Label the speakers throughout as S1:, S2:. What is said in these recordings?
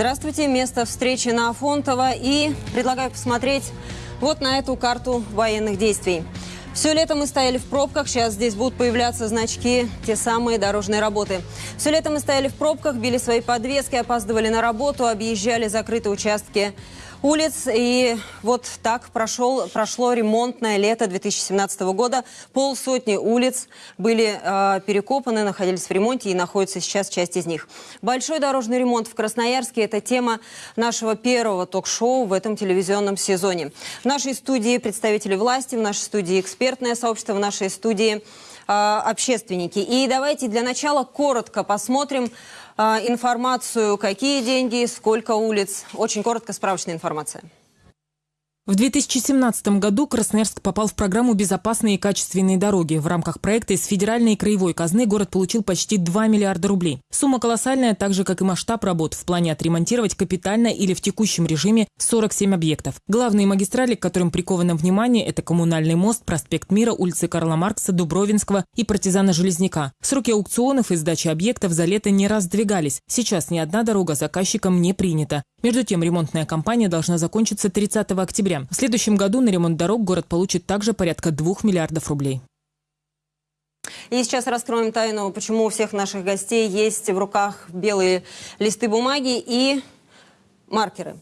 S1: Здравствуйте, место встречи на Афонтово и предлагаю посмотреть вот на эту карту военных действий. Все лето мы стояли в пробках, сейчас здесь будут появляться значки, те самые дорожные работы. Все лето мы стояли в пробках, били свои подвески, опаздывали на работу, объезжали закрытые участки улиц. И вот так прошел, прошло ремонтное лето 2017 года. Полсотни улиц были э, перекопаны, находились в ремонте и находится сейчас часть из них. Большой дорожный ремонт в Красноярске – это тема нашего первого ток-шоу в этом телевизионном сезоне. В нашей студии представители власти, в нашей студии экспертное сообщество, в нашей студии э, общественники. И давайте для начала коротко посмотрим информацию, какие деньги, сколько улиц. Очень коротко справочная информация.
S2: В 2017 году Красноярск попал в программу «Безопасные и качественные дороги». В рамках проекта из федеральной и краевой казны город получил почти 2 миллиарда рублей. Сумма колоссальная, так же, как и масштаб работ в плане отремонтировать капитально или в текущем режиме 47 объектов. Главные магистрали, к которым приковано внимание, это Коммунальный мост, проспект Мира, улицы Карла Маркса, Дубровинского и партизана Железняка. Сроки аукционов и сдачи объектов за лето не раздвигались. Сейчас ни одна дорога заказчиком не принята. Между тем, ремонтная кампания должна закончиться 30 октября. В следующем году на ремонт дорог город получит также порядка 2 миллиардов рублей.
S1: И сейчас раскроем тайну, почему у всех наших гостей есть в руках белые листы бумаги и маркеры.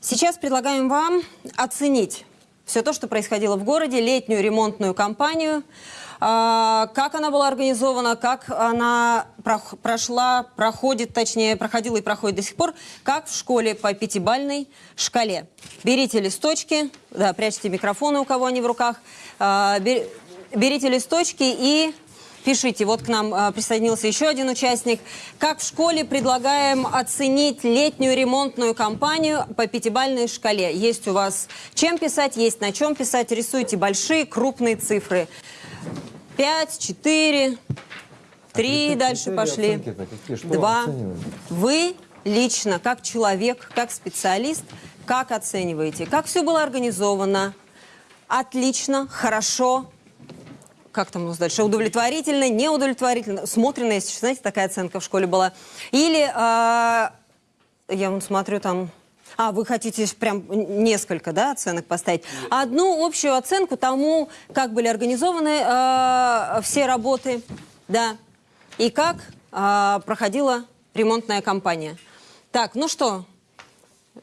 S1: Сейчас предлагаем вам оценить все то, что происходило в городе, летнюю ремонтную кампанию – а, как она была организована, как она прошла, проходит, точнее, проходила и проходит до сих пор, как в школе по пятибальной шкале. Берите листочки, да, прячьте микрофоны, у кого они в руках, а, берите листочки и Пишите, вот к нам а, присоединился еще один участник. Как в школе предлагаем оценить летнюю ремонтную кампанию по пятибальной шкале. Есть у вас чем писать, есть на чем писать. Рисуйте большие, крупные цифры. Пять, четыре, три, а дальше пошли. Два. Вы лично, как человек, как специалист, как оцениваете? Как все было организовано? Отлично, хорошо, как там у нас дальше, удовлетворительно, неудовлетворительно, смотрено, если знаете, такая оценка в школе была. Или, э, я вон смотрю, там а, вы хотите прям несколько да, оценок поставить? Одну общую оценку тому, как были организованы э, все работы, да, и как э, проходила ремонтная кампания. Так, ну что,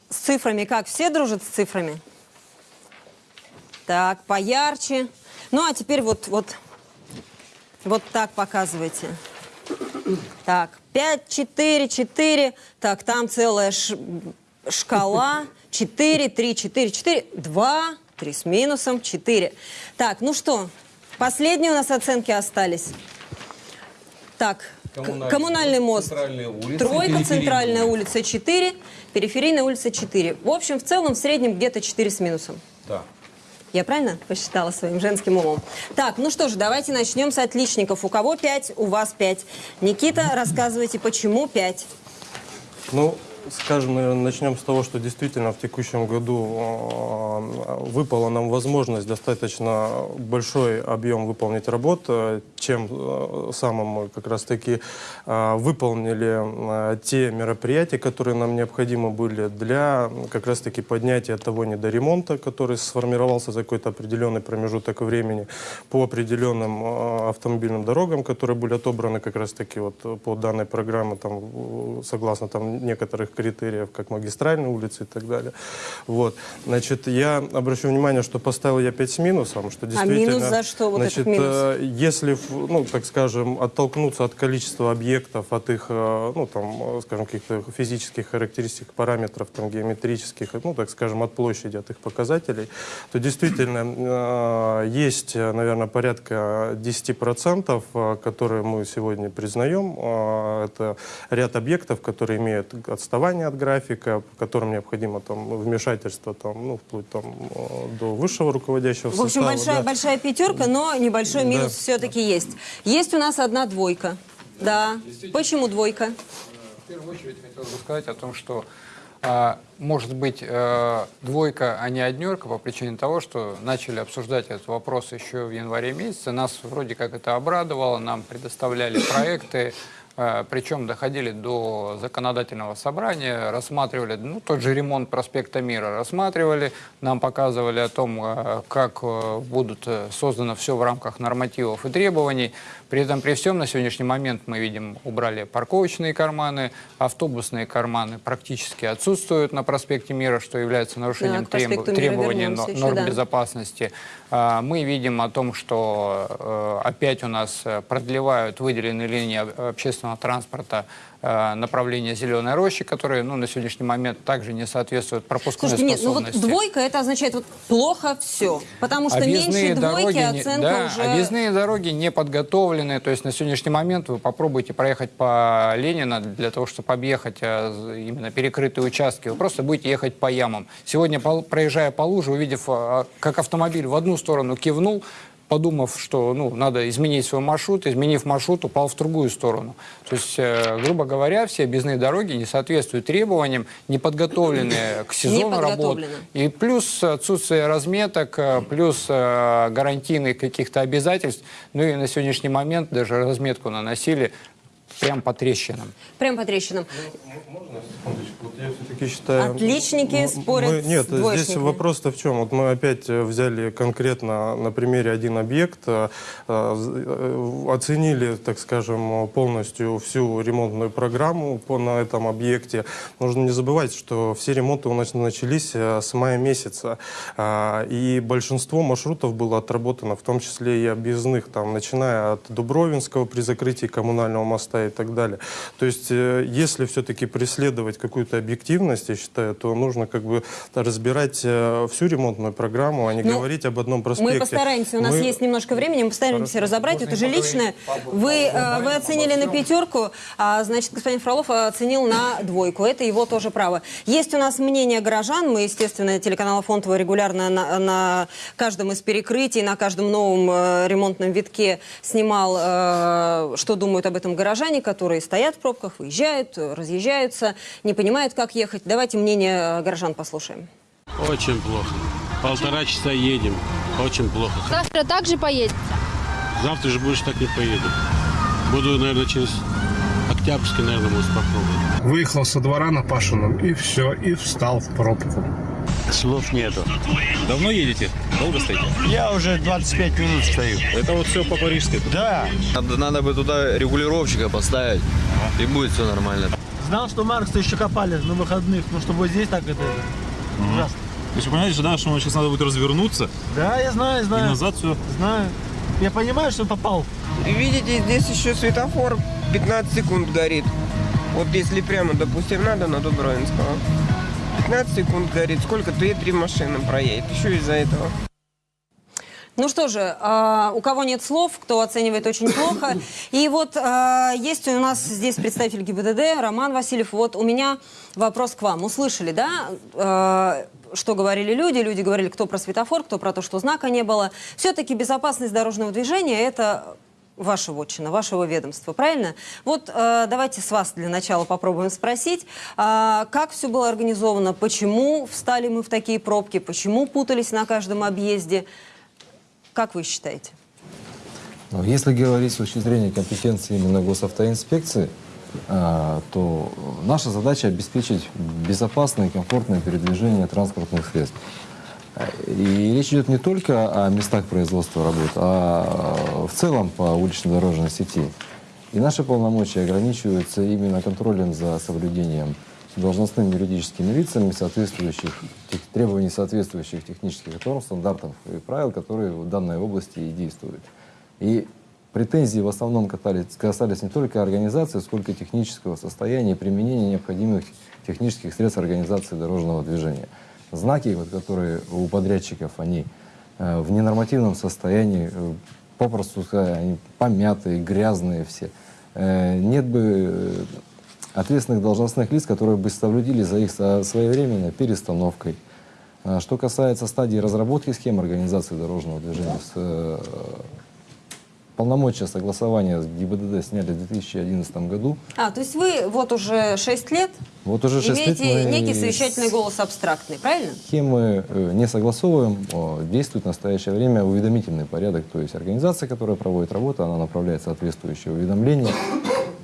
S1: с цифрами как? Все дружат с цифрами? Так, поярче. Ну, а теперь вот, вот, вот так показывайте. Так, 5, 4, 4. Так, там целая ш шкала 4, 3, 4, 4, 2, 3 с минусом, 4. Так, ну что, последние у нас оценки остались. Так, коммунальный, коммунальный мост, улицы, тройка, центральная улица 4, периферийная улица 4. В общем, в целом, в среднем где-то 4 с минусом.
S3: Да.
S1: Я правильно посчитала своим женским умом? Так, ну что ж, давайте начнем с отличников. У кого 5, у вас 5. Никита, рассказывайте, почему 5?
S3: Ну, Скажем, наверное, начнем с того, что действительно в текущем году а, выпала нам возможность достаточно большой объем выполнить работ, э, чем э, самым мы как раз-таки выполнили те мероприятия, которые нам необходимы были для как раз-таки поднятия того недоремонта, который сформировался за какой-то определенный промежуток времени по определенным автомобильным дорогам, которые были отобраны как раз-таки вот по данной программе, там, согласно там некоторых некоторых критериев, как магистральные улицы и так далее. Вот. Значит, я обращу внимание, что поставил я 5 с минусом, что
S1: действительно... А минус за что вот
S3: значит,
S1: этот минус?
S3: Э, если, ну, так скажем, оттолкнуться от количества объектов, от их, э, ну, там, скажем, каких-то физических характеристик, параметров, там, геометрических, ну, так скажем, от площади, от их показателей, то действительно э, есть, наверное, порядка 10%, которые мы сегодня признаем. Это ряд объектов, которые имеют отставание отставание от графика, в котором необходимо там, вмешательство там, ну, вплоть там, э, до высшего руководящего
S1: В общем,
S3: состава,
S1: большая,
S3: да.
S1: большая пятерка, но небольшой минус да. все-таки есть. Есть у нас одна двойка. Да. Почему двойка?
S4: В первую очередь хотел бы сказать о том, что а, может быть э, двойка, а не однерка по причине того, что начали обсуждать этот вопрос еще в январе месяце. Нас вроде как это обрадовало, нам предоставляли проекты, Причем доходили до законодательного собрания, рассматривали ну, тот же ремонт проспекта Мира, рассматривали, нам показывали о том, э, как э, будут э, создано все в рамках нормативов и требований. При этом, при всем, на сегодняшний момент мы видим, убрали парковочные карманы, автобусные карманы практически отсутствуют на проспекте Мира, что является нарушением
S1: проспекту
S4: треб- требований но-
S1: еще,
S4: норм
S1: да.
S4: безопасности. Мы видим о том, что э, опять у нас э, продлевают выделенные линии об- общественного транспорта э, направления Зеленой Рощи, которые ну, на сегодняшний момент также не соответствуют пропускной
S1: Слушайте, нет, ну вот
S4: способности.
S1: двойка это означает вот плохо все. Потому что меньше двойки
S4: не-
S1: оценка
S4: да,
S1: уже.
S4: объездные дороги не подготовлены. То есть на сегодняшний момент вы попробуйте проехать по Ленина для того, чтобы объехать э, именно перекрытые участки. Вы просто будете ехать по ямам. Сегодня, проезжая по луже, увидев, э, как автомобиль в одну сторону кивнул, подумав, что ну, надо изменить свой маршрут, изменив маршрут, упал в другую сторону. То есть, э, грубо говоря, все объездные дороги не соответствуют требованиям, не подготовлены к сезону работ. И плюс отсутствие разметок, э, плюс э, гарантийных каких-то обязательств. Ну и на сегодняшний момент даже разметку наносили прям по трещинам.
S1: Прям по трещинам.
S3: Можно секундочку? Вот я все-таки считаю...
S1: Отличники
S3: м-
S1: спорят
S3: мы-
S1: с
S3: Нет, здесь
S1: двоечниками.
S3: вопрос-то в чем? Вот мы опять э, взяли конкретно на примере один объект, э, э, оценили, так скажем, полностью всю ремонтную программу по, на этом объекте. Нужно не забывать, что все ремонты у нас начались с мая месяца. А, И большинство маршрутов было отработано, в том числе и объездных, там, начиная от Дубровинского при закрытии коммунального моста и так далее. То есть, э, если все-таки преследовать какую-то объективность, я считаю, то нужно как бы разбирать э, всю ремонтную программу, а не
S1: Ну,
S3: говорить об одном проспекте.
S1: Мы постараемся, у нас
S3: Мы-
S1: есть немножко времени, мы постараемся разобрать. Это же личное. Вы, э, вы оценили на пятерку, а, значит, господин Фролов оценил на двойку. Это его тоже право. Есть у нас мнение горожан. Мы, естественно, телеканал Фонтово регулярно на, на каждом из перекрытий, на каждом новом э, ремонтном витке снимал, э, что думают об этом горожане, которые стоят в пробках, выезжают, разъезжаются, не понимают, как ехать. Давайте мнение э, горожан послушаем.
S5: Очень плохо. Полтора часа едем. Очень плохо.
S6: Завтра также поедете?
S5: Завтра же больше так не поеду. Буду, наверное, через Октябрьский, наверное, может попробовать.
S7: Выехал со двора на Пашином и все, и встал в пробку.
S5: Слов нету.
S8: Давно едете? Долго стоите?
S9: Я уже 25 минут стою.
S8: Это вот все по парижской.
S9: Да.
S10: Надо, надо бы туда регулировщика поставить, и будет все нормально.
S11: Знал, что Маркса еще копали на выходных, но чтобы вот здесь так это, это ужасно.
S8: То есть вы понимаете, что, да, что сейчас надо будет развернуться
S11: Да, я знаю,
S8: и
S11: знаю,
S8: назад все.
S11: знаю. Я понимаю, что попал.
S12: Видите, здесь еще светофор 15 секунд горит. Вот если прямо, допустим, надо на Дубровинского. 15 секунд горит. Сколько? Две-три машины проедет. Еще из-за этого.
S1: Ну что же, а, у кого нет слов, кто оценивает очень плохо. И вот а, есть у нас здесь представитель ГИБДД, Роман Васильев. Вот у меня вопрос к вам. Услышали, да, а, что говорили люди? Люди говорили, кто про светофор, кто про то, что знака не было. Все-таки безопасность дорожного движения – это ваша вотчина, вашего ведомства, правильно? Вот э, давайте с вас для начала попробуем спросить, а, как все было организовано, почему встали мы в такие пробки, почему путались на каждом объезде. Как вы считаете?
S13: Ну, Если говорить с точки зрения компетенции именно госавтоинспекции, а, то наша задача обеспечить безопасное и комфортное передвижение транспортных средств. И речь идет не только о местах производства работ, а в целом по улично-дорожной сети. И наши полномочия ограничиваются именно контролем за соблюдением должностными юридическими лицами соответствующих требований соответствующих технических норм, стандартов и правил, которые в данной области и действуют. И претензии в основном касались, касались не только организации, сколько технического состояния и применения необходимых технических средств организации дорожного движения. Знаки, вот, которые у подрядчиков, они э, в ненормативном состоянии, э, попросту сказать, они помятые, грязные все. Э, нет бы ответственных должностных лиц, которые бы соблюдили за их своевременной перестановкой. А Что касается стадии разработки схем организации дорожного движения, с, полномочия согласования с ГИБДД сняли в 2011 году.
S1: А, то есть вы вот уже 6 лет
S13: Вот уже 6 лет
S1: имеете
S13: мы
S1: некий совещательный голос абстрактный, правильно?
S13: Схемы э, не согласовываем, о, действует в настоящее время уведомительный порядок, то есть организация, которая проводит работу, она направляет соответствующее уведомление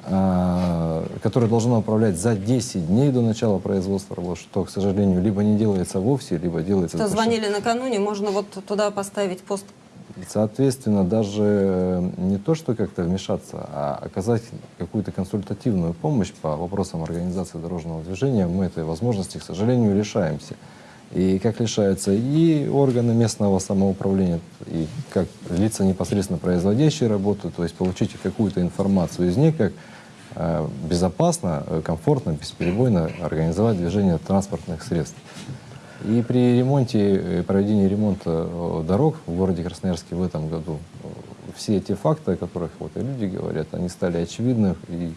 S13: а, которое должно управлять за 10 дней до начала производства работ, что, к сожалению, либо не делается вовсе, либо делается...
S1: Что звонили накануне, можно вот туда поставить пост.
S13: Соответственно, даже э, не то, что как-то вмешаться, а оказать какую-то консультативную помощь по вопросам организации дорожного движения, мы этой возможности, к сожалению, лишаемся. И как лишаются и органы местного самоуправления, и как лица непосредственно производящие работу, то есть получить какую-то информацию из них, как э, безопасно, э, комфортно, бесперебойно организовать движение транспортных средств. И при ремонте, э, проведении ремонта э, дорог в городе Красноярске в этом году э, все эти факты, о которых вот и люди говорят, они стали очевидны. И,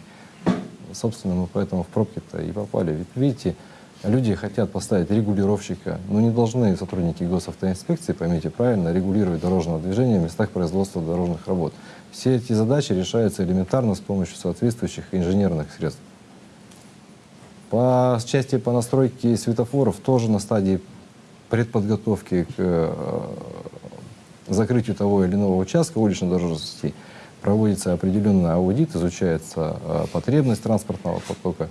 S13: собственно, мы поэтому в пробки-то и попали. Ведь видите, люди хотят поставить регулировщика, но не должны сотрудники госавтоинспекции, поймите правильно, регулировать дорожное движение в местах производства дорожных работ. Все эти задачи решаются элементарно с помощью соответствующих инженерных средств. По части по настройке светофоров тоже на стадии предподготовки к э, закрытию того или иного участка уличной дорожной сети проводится определенный аудит, изучается э, потребность транспортного потока.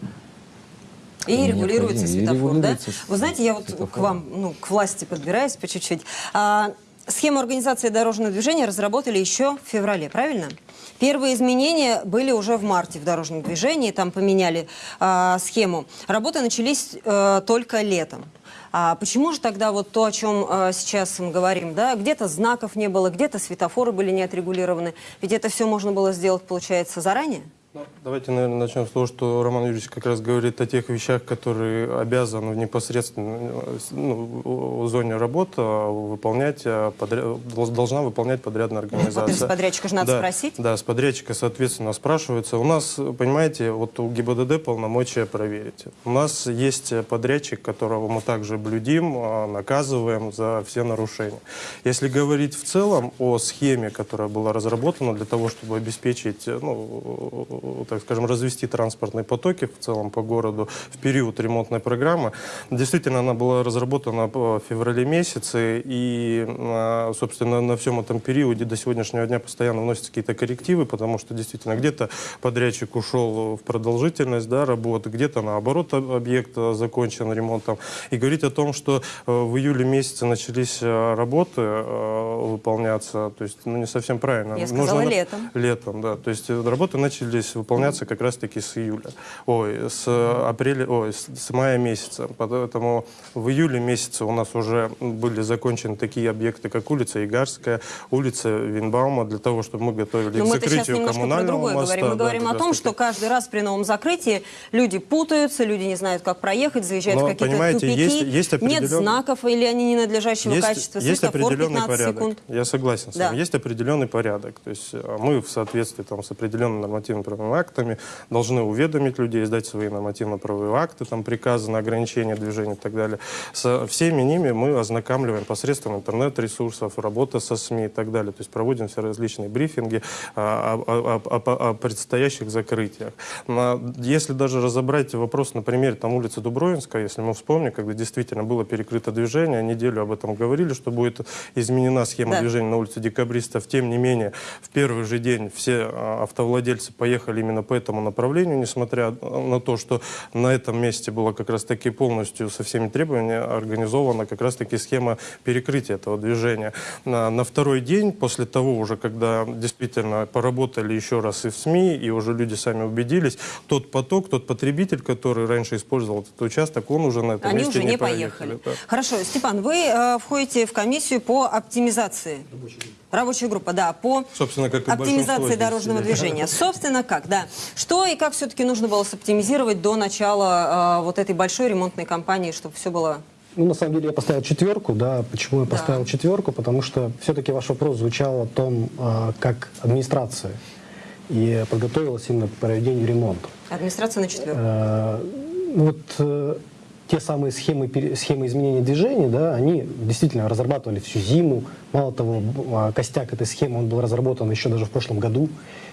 S1: И регулируется
S13: и
S1: светофор,
S13: регулируется
S1: да? Вы знаете, я вот к вам, ну, к власти подбираюсь по чуть-чуть. А, схему организации дорожного движения разработали еще в феврале, правильно? Первые изменения были уже в марте в дорожном движении, там поменяли а, схему. Работы начались э, только летом. А почему же тогда вот то, о чем э, сейчас мы говорим, да, где-то знаков не было, где-то светофоры были не отрегулированы, ведь это все можно было сделать, получается, заранее?
S3: Давайте, наверное, начнем с того, что Роман Юрьевич как раз говорит о тех вещах, которые обязан непосредственно э, с- ну, в зоне работы выполнять, а, подря- дол- должна выполнять подрядная организация.
S1: с подрядчика же надо
S3: Да,
S1: спросить.
S3: Да, с подрядчика, соответственно, спрашивается. У нас, понимаете, вот у ГИБДД полномочия проверить. У нас есть подрядчик, которого мы также блюдим, а, наказываем за все нарушения. Если говорить в целом о схеме, которая была разработана для того, чтобы обеспечить, ну, так скажем, развести транспортные потоки в целом по городу в период ремонтной программы, действительно она была разработана в феврале месяце, и, а, собственно, на всем этом периоде до сегодняшнего дня постоянно вносятся какие-то коррективы, потому что действительно где-то подрядчик ушел в продолжительность да, работы, где-то наоборот об- объект а, закончен ремонтом. И говорить о том, что э, в июле месяце начались работы э, выполняться, то есть ну, не совсем правильно.
S1: Я сказала
S3: Нужно-
S1: летом.
S3: Летом, да. То есть э, работы начались выполняться как раз-таки с июля. Ой, с апреля, ой, с, с мая месяца. Поэтому в июле месяце у нас уже были закончены такие объекты, как улица Игарская, улица Винбаума, для того, чтобы мы готовили
S1: Но
S3: к закрытию коммунального моста.
S1: говорим. Мы
S3: да,
S1: говорим о том, что каждый раз при новом закрытии люди путаются, люди не знают, как проехать, заезжают
S3: Но,
S1: в какие-то тупики.
S3: есть- есть
S1: Нет
S3: определен-
S1: знаков или они ненадлежащего
S3: есть,
S1: качества.
S3: есть определенный
S1: 15
S3: порядок.
S1: секунд.
S3: Я согласен с
S1: Да.
S3: вами. Есть определенный порядок. То есть э, мы в соответствии там, с определенными нормативно-правовыми актами должны уведомить людей, сдать свои нормативно-правовые акты, там, приказы на ограничение движения и так далее. Со всеми ними мы ознакомливаем посредством интернет-ресурсов, работа со СМИ и так далее. То есть проводим все различные брифинги о, о- о- о- предстоящих закрытиях. Если даже разобрать вопрос на примере там, улицы Дубровинска, если мы вспомним, когда действительно было перекрыто движение, неделю об этом говорили, что будет изменена схема
S1: Да.
S3: движения на улице Декабристов. Тем не менее, в первый же день все а, автовладельцы поехали именно по этому направлению, несмотря на то, что на этом месте была как раз-таки полностью со всеми требованиями организована как раз-таки схема перекрытия этого движения. На, на второй день, после того уже, когда действительно поработали еще раз и в СМИ, и уже люди сами убедились, тот поток, тот потребитель, который раньше использовал этот участок, он уже на этом
S1: Они
S3: месте
S1: уже не поехали.
S3: да.
S1: Хорошо, Степан, вы э, входите в комиссию по оптимизации. Рабочая группа, да, по
S3: Собственно, как
S1: оптимизации дорожного движения. Собственно, как, да. Что и как все-таки нужно было соптимизировать до начала э, вот этой большой ремонтной кампании, чтобы все было...
S6: Ну, на самом деле, я поставил четверку, да. Почему я поставил четверку? Потому что все-таки ваш вопрос звучал о том, а, как администрация и подготовилась именно к проведению ремонта.
S1: Администрация на четверку.
S6: Э, ну вот э, те самые схемы, схемы изменения движения, да, они действительно разрабатывали всю зиму. Мало того, а, костяк этой схемы, он был разработан еще даже в прошлом году,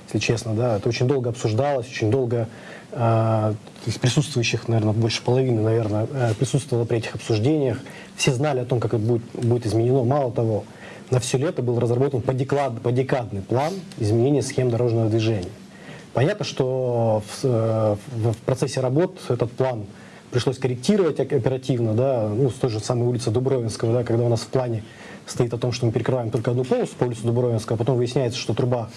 S6: если честно, да. Это очень долго обсуждалось, очень долго а, из присутствующих, наверное, больше половины, наверное, э, присутствовало при этих обсуждениях. Все знали о том, как это будет, будет изменено. Мало того, на все лето был разработан подеклад- подекадный план изменения схем дорожного движения. Понятно, что в, э, в процессе работ этот план пришлось корректировать оперативно, да, ну, с той же самой улицы Дубровинского, да, когда у нас в плане стоит о том, что мы перекрываем только одну полосу по улице Дубровинского, а потом выясняется, что труба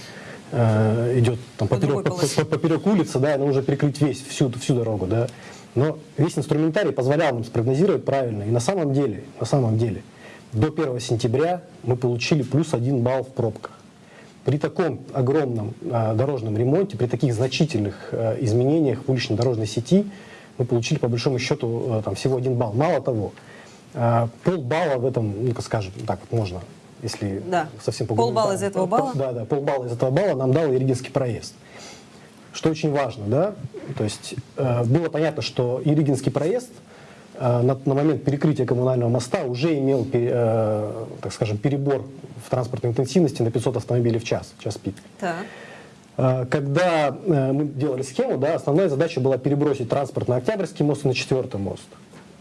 S6: э, идет там,
S1: По
S6: поперек, по- по- поперек улицы, да, и уже перекрыть весь, всю, всю дорогу, да. Но весь инструментарий позволял нам спрогнозировать правильно. И на самом деле, на самом деле, до 1 сентября мы получили плюс один балл в пробках. При таком огромном э, дорожном ремонте, при таких значительных э, изменениях в уличной дорожной сети, мы получили по большому счету э, там, всего один балл. Мало того, э, полбалла в этом, ну-ка скажем, так вот можно, если
S1: Да.
S6: совсем
S1: Полбалла
S6: да,
S1: из этого балла?
S6: Да, да, полбалла из этого балла нам дал Иригинский проезд. Что очень важно, да, то есть э, было понятно, что Иригинский проезд на, на момент перекрытия коммунального моста уже имел, э, так скажем, перебор в транспортной интенсивности на 500 автомобилей в час, час пик.
S1: Так.
S6: Э, Когда э, мы делали схему, да, основная задача была перебросить транспорт на Октябрьский мост и на Четвертый мост.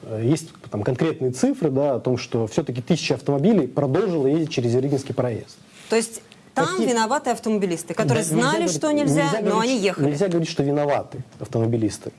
S6: Э, Есть там конкретные цифры да, о том, что все-таки тысяча автомобилей продолжило ездить через Иригинский проезд.
S1: То есть там
S6: Какие-
S1: виноваты автомобилисты, которые
S6: Да,
S1: знали,
S6: говорить-
S1: что нельзя, но
S6: говорить,
S1: они ехали.
S6: Нельзя говорить, что виноваты автомобилисты.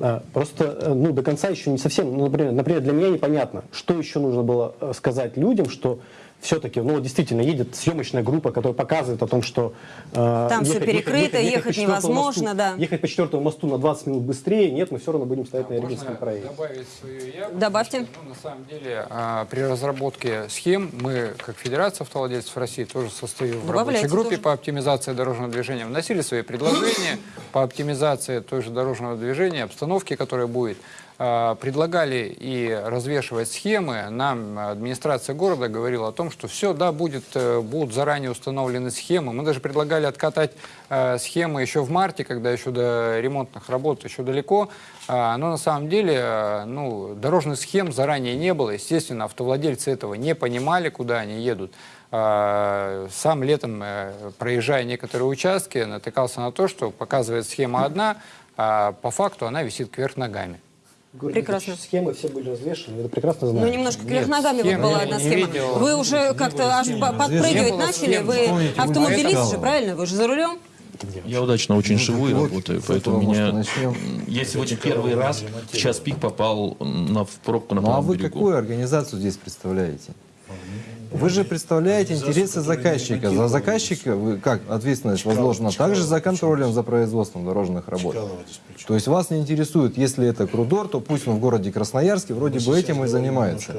S6: А, Просто э, ну, до конца еще не совсем, ну, например, например, для меня непонятно, что еще нужно было сказать людям, что все-таки, ну, действительно, едет съемочная группа, которая показывает о том, что... э,
S1: Там всё перекрыто, ехать
S6: по четвертому
S1: невозможно,
S6: мосту-
S1: да.
S6: Ехать по четвертому мосту на 20 минут быстрее, нет, мы все равно будем стоять на
S4: Можно
S6: Иригинском проезде.
S4: добавить свою явку?
S1: Добавьте.
S4: Ну, на самом деле, а, при разработке схем мы, как Федерация автовладельцев России, тоже состою в рабочей группе
S1: тоже.
S4: по оптимизации дорожного движения, вносили свои предложения по оптимизации той же дорожного движения, обстановки, которая будет. А, Предлагали и развешивать схемы. Нам администрация города говорила о том, что все, да, будет, э, будут заранее установлены схемы. Мы даже предлагали откатать э, схемы еще в марте, когда еще до ремонтных работ еще далеко. А, Но на самом деле э, ну, дорожных схем заранее не было. Естественно, автовладельцы этого не понимали, куда они едут. А, Сам летом, э, проезжая некоторые участки, натыкался на то, что показывает схема одна, а по факту она висит кверх ногами.
S1: Прекрасно.
S6: Схемы все были развешены, это прекрасно
S1: Ну,
S6: знаем.
S1: немножко кверх ногами вот была одна
S4: не
S1: схема.
S4: видел.
S1: Вы уже как-то аж по- подпрыгивать начали.
S4: схем.
S1: Вы
S13: Вспомните,
S1: автомобилист же, правильно? Вы же за рулем?
S8: Я удачно очень
S13: Ну,
S8: живу и работаю, поэтому меня...
S13: начнем.
S8: Я сегодня первый раз в час пик попал на, в пробку на
S13: Ну а вы
S8: берегу.
S13: какую организацию здесь представляете? Вы же представляете интересы заказчика. За заказчика вы как ответственность возложена также за контролем за производством дорожных работ. То есть вас не интересует, если это Крудор, то пусть он в городе Красноярске вроде бы этим и занимается.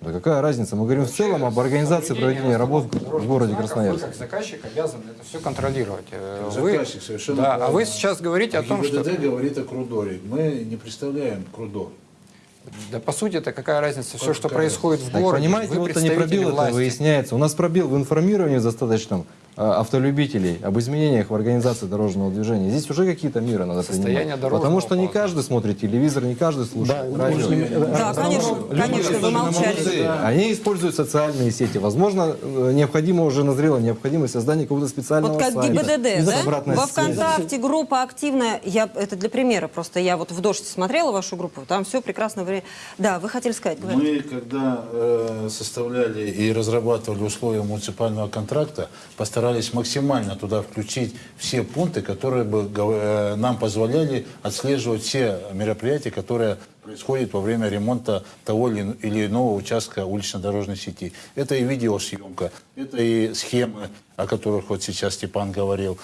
S13: Да какая разница? Мы говорим в целом об организации проведения работ в городе
S4: Вы
S13: Красноярске.
S4: как заказчик обязан это все контролировать. Э,
S14: Заказчик совершенно
S4: да, а вы сейчас говорите о том, что...
S14: ГИБДД говорит о Крудоре. Мы не представляем Крудор.
S4: Да по сути это какая разница? Все, что происходит в городе,
S13: понимаете,
S4: вы
S13: вот это не
S4: представители
S13: пробил, это выясняется. У нас пробил в информировании достаточном автолюбителей об изменениях в организации дорожного движения. Здесь уже какие-то меры надо
S4: Состояние
S13: принимать.
S4: дорожного
S13: Потому что не каждый смотрит телевизор, не каждый слушает
S6: Да,
S13: радио.
S1: Да, конечно, конечно, вы молчали.
S13: Они используют социальные сети. Возможно, э, необходимо уже назрела необходимость создания какого-то специального
S1: Вот как
S13: сайта.
S1: ГИБДД, да? Во. ВКонтакте группа активная. Я, это для примера просто. Я вот в «Дождь» смотрела вашу группу, там все прекрасно. Да, вы хотели сказать, говорите.
S14: Мы, когда э, составляли и разрабатывали условия муниципального контракта, постарались максимально туда включить все пункты, которые бы э, нам позволяли отслеживать все мероприятия, которые происходят во время ремонта того или иного участка улично-дорожной сети. Это и видеосъемка, это и схемы, о которых вот сейчас Степан говорил,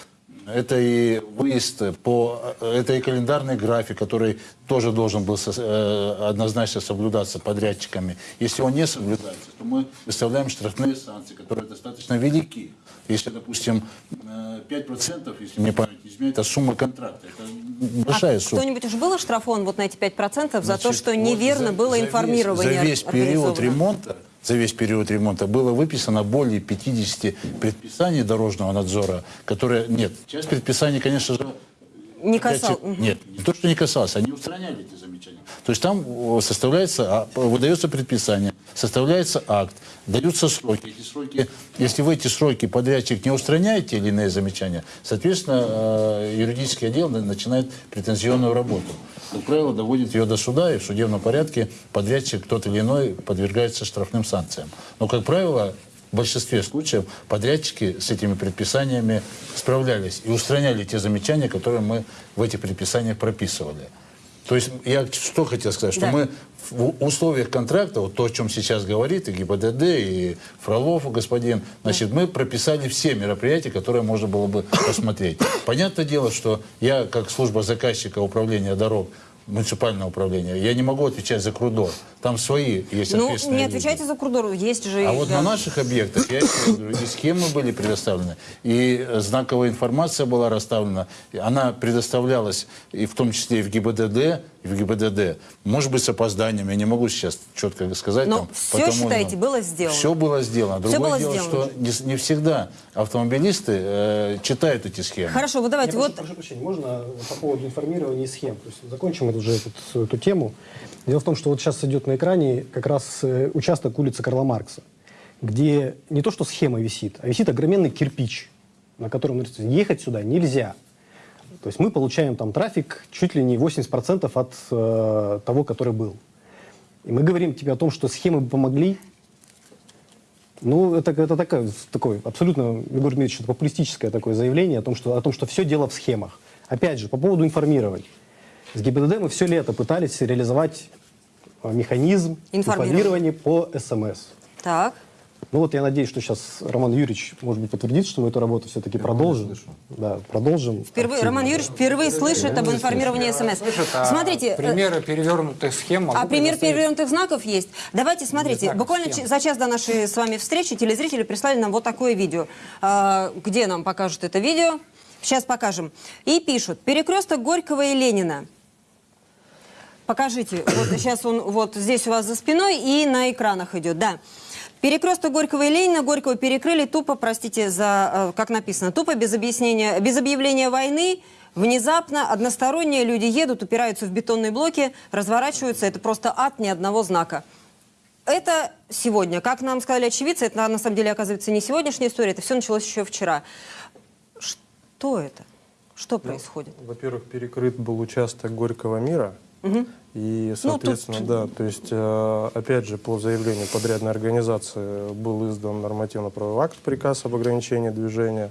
S14: это и выезд по... Это и календарный график, который тоже должен был со- э, однозначно соблюдаться подрядчиками. Если он не соблюдается, то мы выставляем штрафные санкции, которые достаточно велики. Если, допустим, э, 5%, если мне память не изменяет, это сумма контракта. Это большая
S1: а
S14: сумма.
S1: кто-нибудь уже был оштрафован вот на эти 5% за то,
S14: Значит,
S1: что
S14: вот
S1: неверно
S14: за-
S1: было
S14: за весь-
S1: информирование
S14: За весь период ремонта, за весь период ремонта было выписано более 50 предписаний дорожного надзора, которые... Нет, часть предписаний, конечно же,
S1: Не
S14: Опять
S1: касал.
S14: же, Нет, не то, что не касался, они устраняли эти. То есть там составляется, а, выдается предписание, составляется акт, даются сроки. Эти сроки, если в эти сроки подрядчик не устраняет те или иные замечания, соответственно, э, юридический отдел на- начинает претензионную работу. Как правило, доводит ее до суда, и в судебном порядке подрядчик тот или иной подвергается штрафным санкциям. Но, как правило, в большинстве случаев подрядчики с этими предписаниями справлялись и устраняли те замечания, которые мы в этих предписаниях прописывали. То есть я что хотел сказать, что
S1: Да.
S14: мы в условиях контракта, вот то, о чем сейчас говорит и ГИБДД, и Фролов господин, значит, мы прописали все мероприятия, которые можно было бы посмотреть. Понятное дело, что я, как служба заказчика управления дорог, муниципального управления, я не могу отвечать за Крудор. Там свои есть
S1: Ну, не
S14: люди.
S1: отвечайте за Курдору, есть же...
S14: А
S1: и-
S14: вот
S1: да.
S14: на наших объектах, я и схемы были предоставлены, и э, знаковая информация была расставлена. Она предоставлялась и в том числе и в ГИБДД, и в ГИБДД. Может быть, с опозданием, я не могу сейчас четко сказать.
S1: Но
S14: там,
S1: все,
S14: потому,
S1: считаете, было сделано?
S14: Все было сделано. Другое
S1: было
S14: дело,
S1: сделано.
S14: что не, не всегда автомобилисты э, читают эти схемы.
S1: Хорошо, вот давайте,
S6: Я
S1: вот...
S6: прошу, прошу прощения, можно по поводу информирования и схем? То есть закончим эту, уже эту, эту тему. Дело в том, что вот сейчас идет на экране как раз э, участок улицы Карла Маркса, где не то, что схема висит, а висит огроменный кирпич, на котором ехать сюда нельзя. То есть мы получаем там трафик чуть ли не 80% от э, того, который был. И мы говорим тебе о том, что схемы помогли. Ну, это, это такое, такое абсолютно, Егор Дмитриевич, это популистическое такое заявление о том, что, о том, что все дело в схемах. Опять же, по поводу информирования. С ГИБДД мы все лето пытались реализовать э, механизм
S1: Информирования.
S6: по СМС.
S1: Так.
S6: Ну вот я надеюсь, что сейчас Роман Юрьевич, может быть, подтвердит, что мы эту работу все-таки продолжим. Да, продолжим.
S1: Впервые,
S6: активно.
S1: Роман Юрьевич впервые слышит об информировании СМС.
S4: А
S1: Смотрите, э,
S4: примеры перевернутых схем могу
S1: А пример перевернутых знаков есть. Давайте, смотрите,
S4: знаков,
S1: буквально
S4: схем.
S1: за час до нашей с вами встречи телезрители прислали нам вот такое видео. А, где нам покажут это видео? Сейчас покажем. И пишут, перекресток Горького и Ленина. Покажите, вот сейчас он вот здесь у вас за спиной и на экранах идет, да. Перекресток Горького и Ленина, Горького перекрыли тупо, простите за, э, как написано, тупо, без объяснения, без объявления войны, внезапно, односторонние люди едут, упираются в бетонные блоки, разворачиваются, это просто ад ни одного знака. Это сегодня, как нам сказали очевидцы, это на самом деле оказывается не сегодняшняя история, это все началось еще вчера. Что это? Что происходит?
S3: Во-первых, перекрыт был участок Горького мира. И,
S1: Ну, тут-
S3: соответственно, да, то есть, э, опять же, по заявлению подрядной организации был издан нормативно-правовой акт, приказ об ограничении движения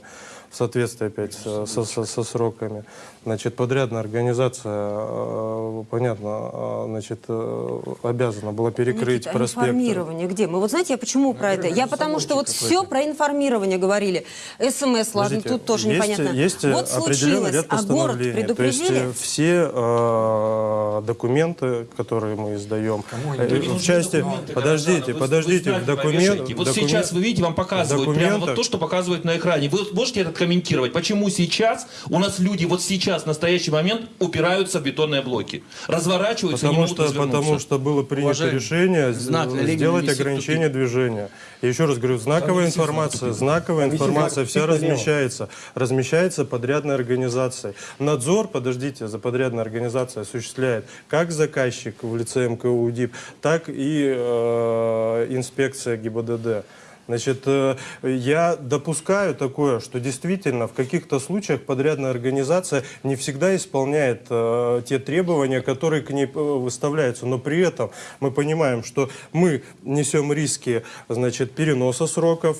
S3: в соответствии опять со, со- со- со сроками. Значит, подрядная организация, э, понятно, э, значит, э, обязана была перекрыть
S1: Никита, а
S3: проспект.
S1: информирование где? Мы вот знаете, я почему про это? Я потому что вот все про информирование говорили. СМС, ладно,
S3: Подождите,
S1: тут тоже
S3: есть,
S1: непонятно.
S3: Есть
S1: вот
S3: определенный
S1: случилось,
S3: ряд
S1: а город
S3: постановлений. То есть
S1: предупредили?
S3: все э, документы, которые мы издаем, э, в части,
S8: Документы,
S3: подождите, подождите, в документ.
S8: Вот сейчас вы видите, вам показывают прямо вот то, что показывают на экране. Вы можете это комментировать? Почему сейчас у нас люди вот сейчас, в настоящий момент, упираются в бетонные блоки? Разворачиваются и не
S3: Потому
S8: могут
S3: что, потому что было принято
S8: Уважаемый,
S3: решение
S8: знак
S3: сделать ограничение движения. Я еще раз говорю, знаковая
S8: висит
S3: информация, знаковая информация вся размещается. Размещается подрядной организацией. Надзор, подождите, за подрядной организацией осуществляет как заказчик в лице МКУ УДИП, так и э, инспекция ГИБДД. Значит, э, я допускаю такое, что действительно в каких-то случаях подрядная организация не всегда исполняет э, те требования, которые к ней э, выставляются. Но при этом мы понимаем, что мы несем риски значит, переноса сроков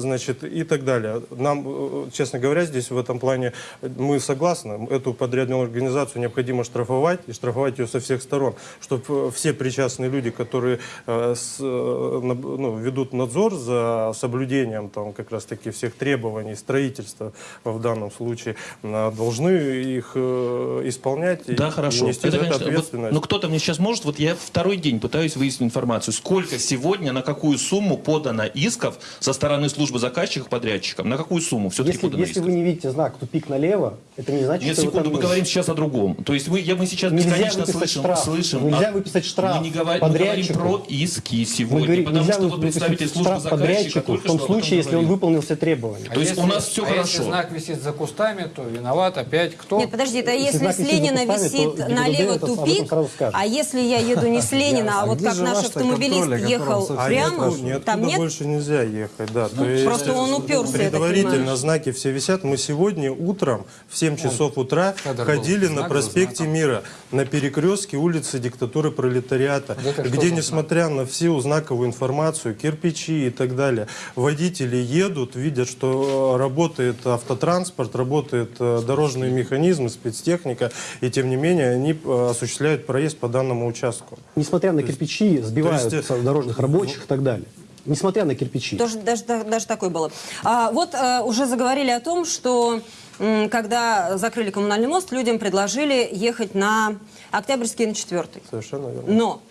S3: значит, и так далее. Нам, честно говоря, здесь в этом плане мы согласны. Эту подрядную организацию необходимо штрафовать и штрафовать ее со всех сторон, чтобы все причастные люди, которые ну, ведут надзор за соблюдением там, как раз таки всех требований строительства в данном случае, э, должны их э, исполнять и
S8: Да, хорошо.
S3: нести
S8: Это,
S3: за это
S8: конечно, вот,
S3: ответственность.
S8: но кто-то мне сейчас может, вот я второй день пытаюсь выяснить информацию, сколько сегодня, на какую сумму подано исков со стороны службы заказчиков подрядчикам, на какую сумму все-таки
S6: Если,
S8: подано
S6: если
S8: исков?
S6: вы не видите знак «тупик налево», это не значит,
S8: Нет,
S6: что
S8: секунду, мы говорим сейчас о другом. То есть мы, я, мы сейчас
S6: Нельзя
S8: бесконечно слышим,
S6: штраф.
S8: слышим
S6: Нельзя
S8: о-
S6: выписать штраф
S8: мы, не говорим, мы говорим про иски сегодня,
S6: говорим,
S8: потому
S6: нельзя
S8: что вот
S6: выписать
S8: представитель службы
S6: штраф
S8: заказчика
S6: подрядчику в том случае, если он выполнил все требования.
S8: То есть у нас всё
S4: а если
S8: хорошо.
S4: знак висит за кустами, то виноват опять кто?
S1: Нет, подожди, это
S6: Если
S1: если, с Ленина висит налево тупик, а если я еду не с Ленина, а вот как наш автомобилист ехал
S3: А
S1: прямо, там
S3: туда
S1: нет?
S3: больше нельзя ехать, да. Есть,
S1: Просто он уперся,
S3: Предварительно знаки все висят. Мы сегодня утром в 7 часов утра ходили на проспекте. Мира, на перекрестке улицы диктатуры пролетариата, где, несмотря на всю знаковую информацию, кирпичи и так далее, далее. Водители едут, видят, что э, работает автотранспорт, работают э, дорожные механизмы, спецтехника, и тем не менее они э, осуществляют проезд по данному участку.
S6: Несмотря на кирпичи, сбивают
S3: есть,
S6: дорожных рабочих и так далее. Несмотря на кирпичи.
S1: Даже, да- даже такое было. А, вот э, уже заговорили о том, что м, когда закрыли коммунальный мост, людям предложили ехать на Октябрьский на Четвертый.
S3: Совершенно верно.
S1: Но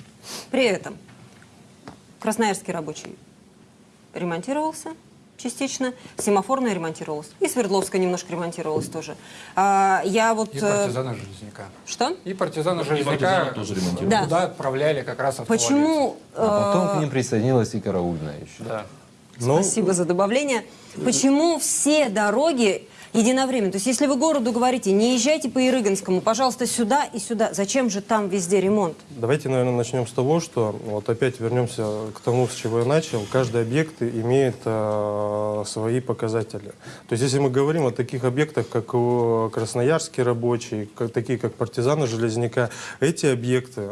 S1: при этом Красноярский рабочий ремонтировался частично, Семафорная ремонтировалась, и Свердловская немножко ремонтировалась тоже. А, я вот...
S4: И
S1: э,
S4: партизаны Железняка.
S1: Что?
S4: И партизаны
S8: И
S4: Железняка
S8: партизаны тоже ремонтировали.
S1: Да.
S4: туда отправляли как раз.
S1: Почему...
S13: А потом
S1: э,
S13: к ним присоединилась и караульная еще.
S4: Да.
S3: Ну,
S1: Спасибо за добавление. Почему все дороги единовременно? То есть, если вы городу говорите, не езжайте по Ирыганскому, пожалуйста, сюда и сюда, зачем же там везде ремонт?
S3: Давайте, наверное, начнем с того, что вот опять вернемся к тому, с чего я начал. Каждый объект имеет э, свои показатели. То есть, если мы говорим о таких объектах, как Красноярский рабочий, как, такие как партизаны Железняка, эти объекты,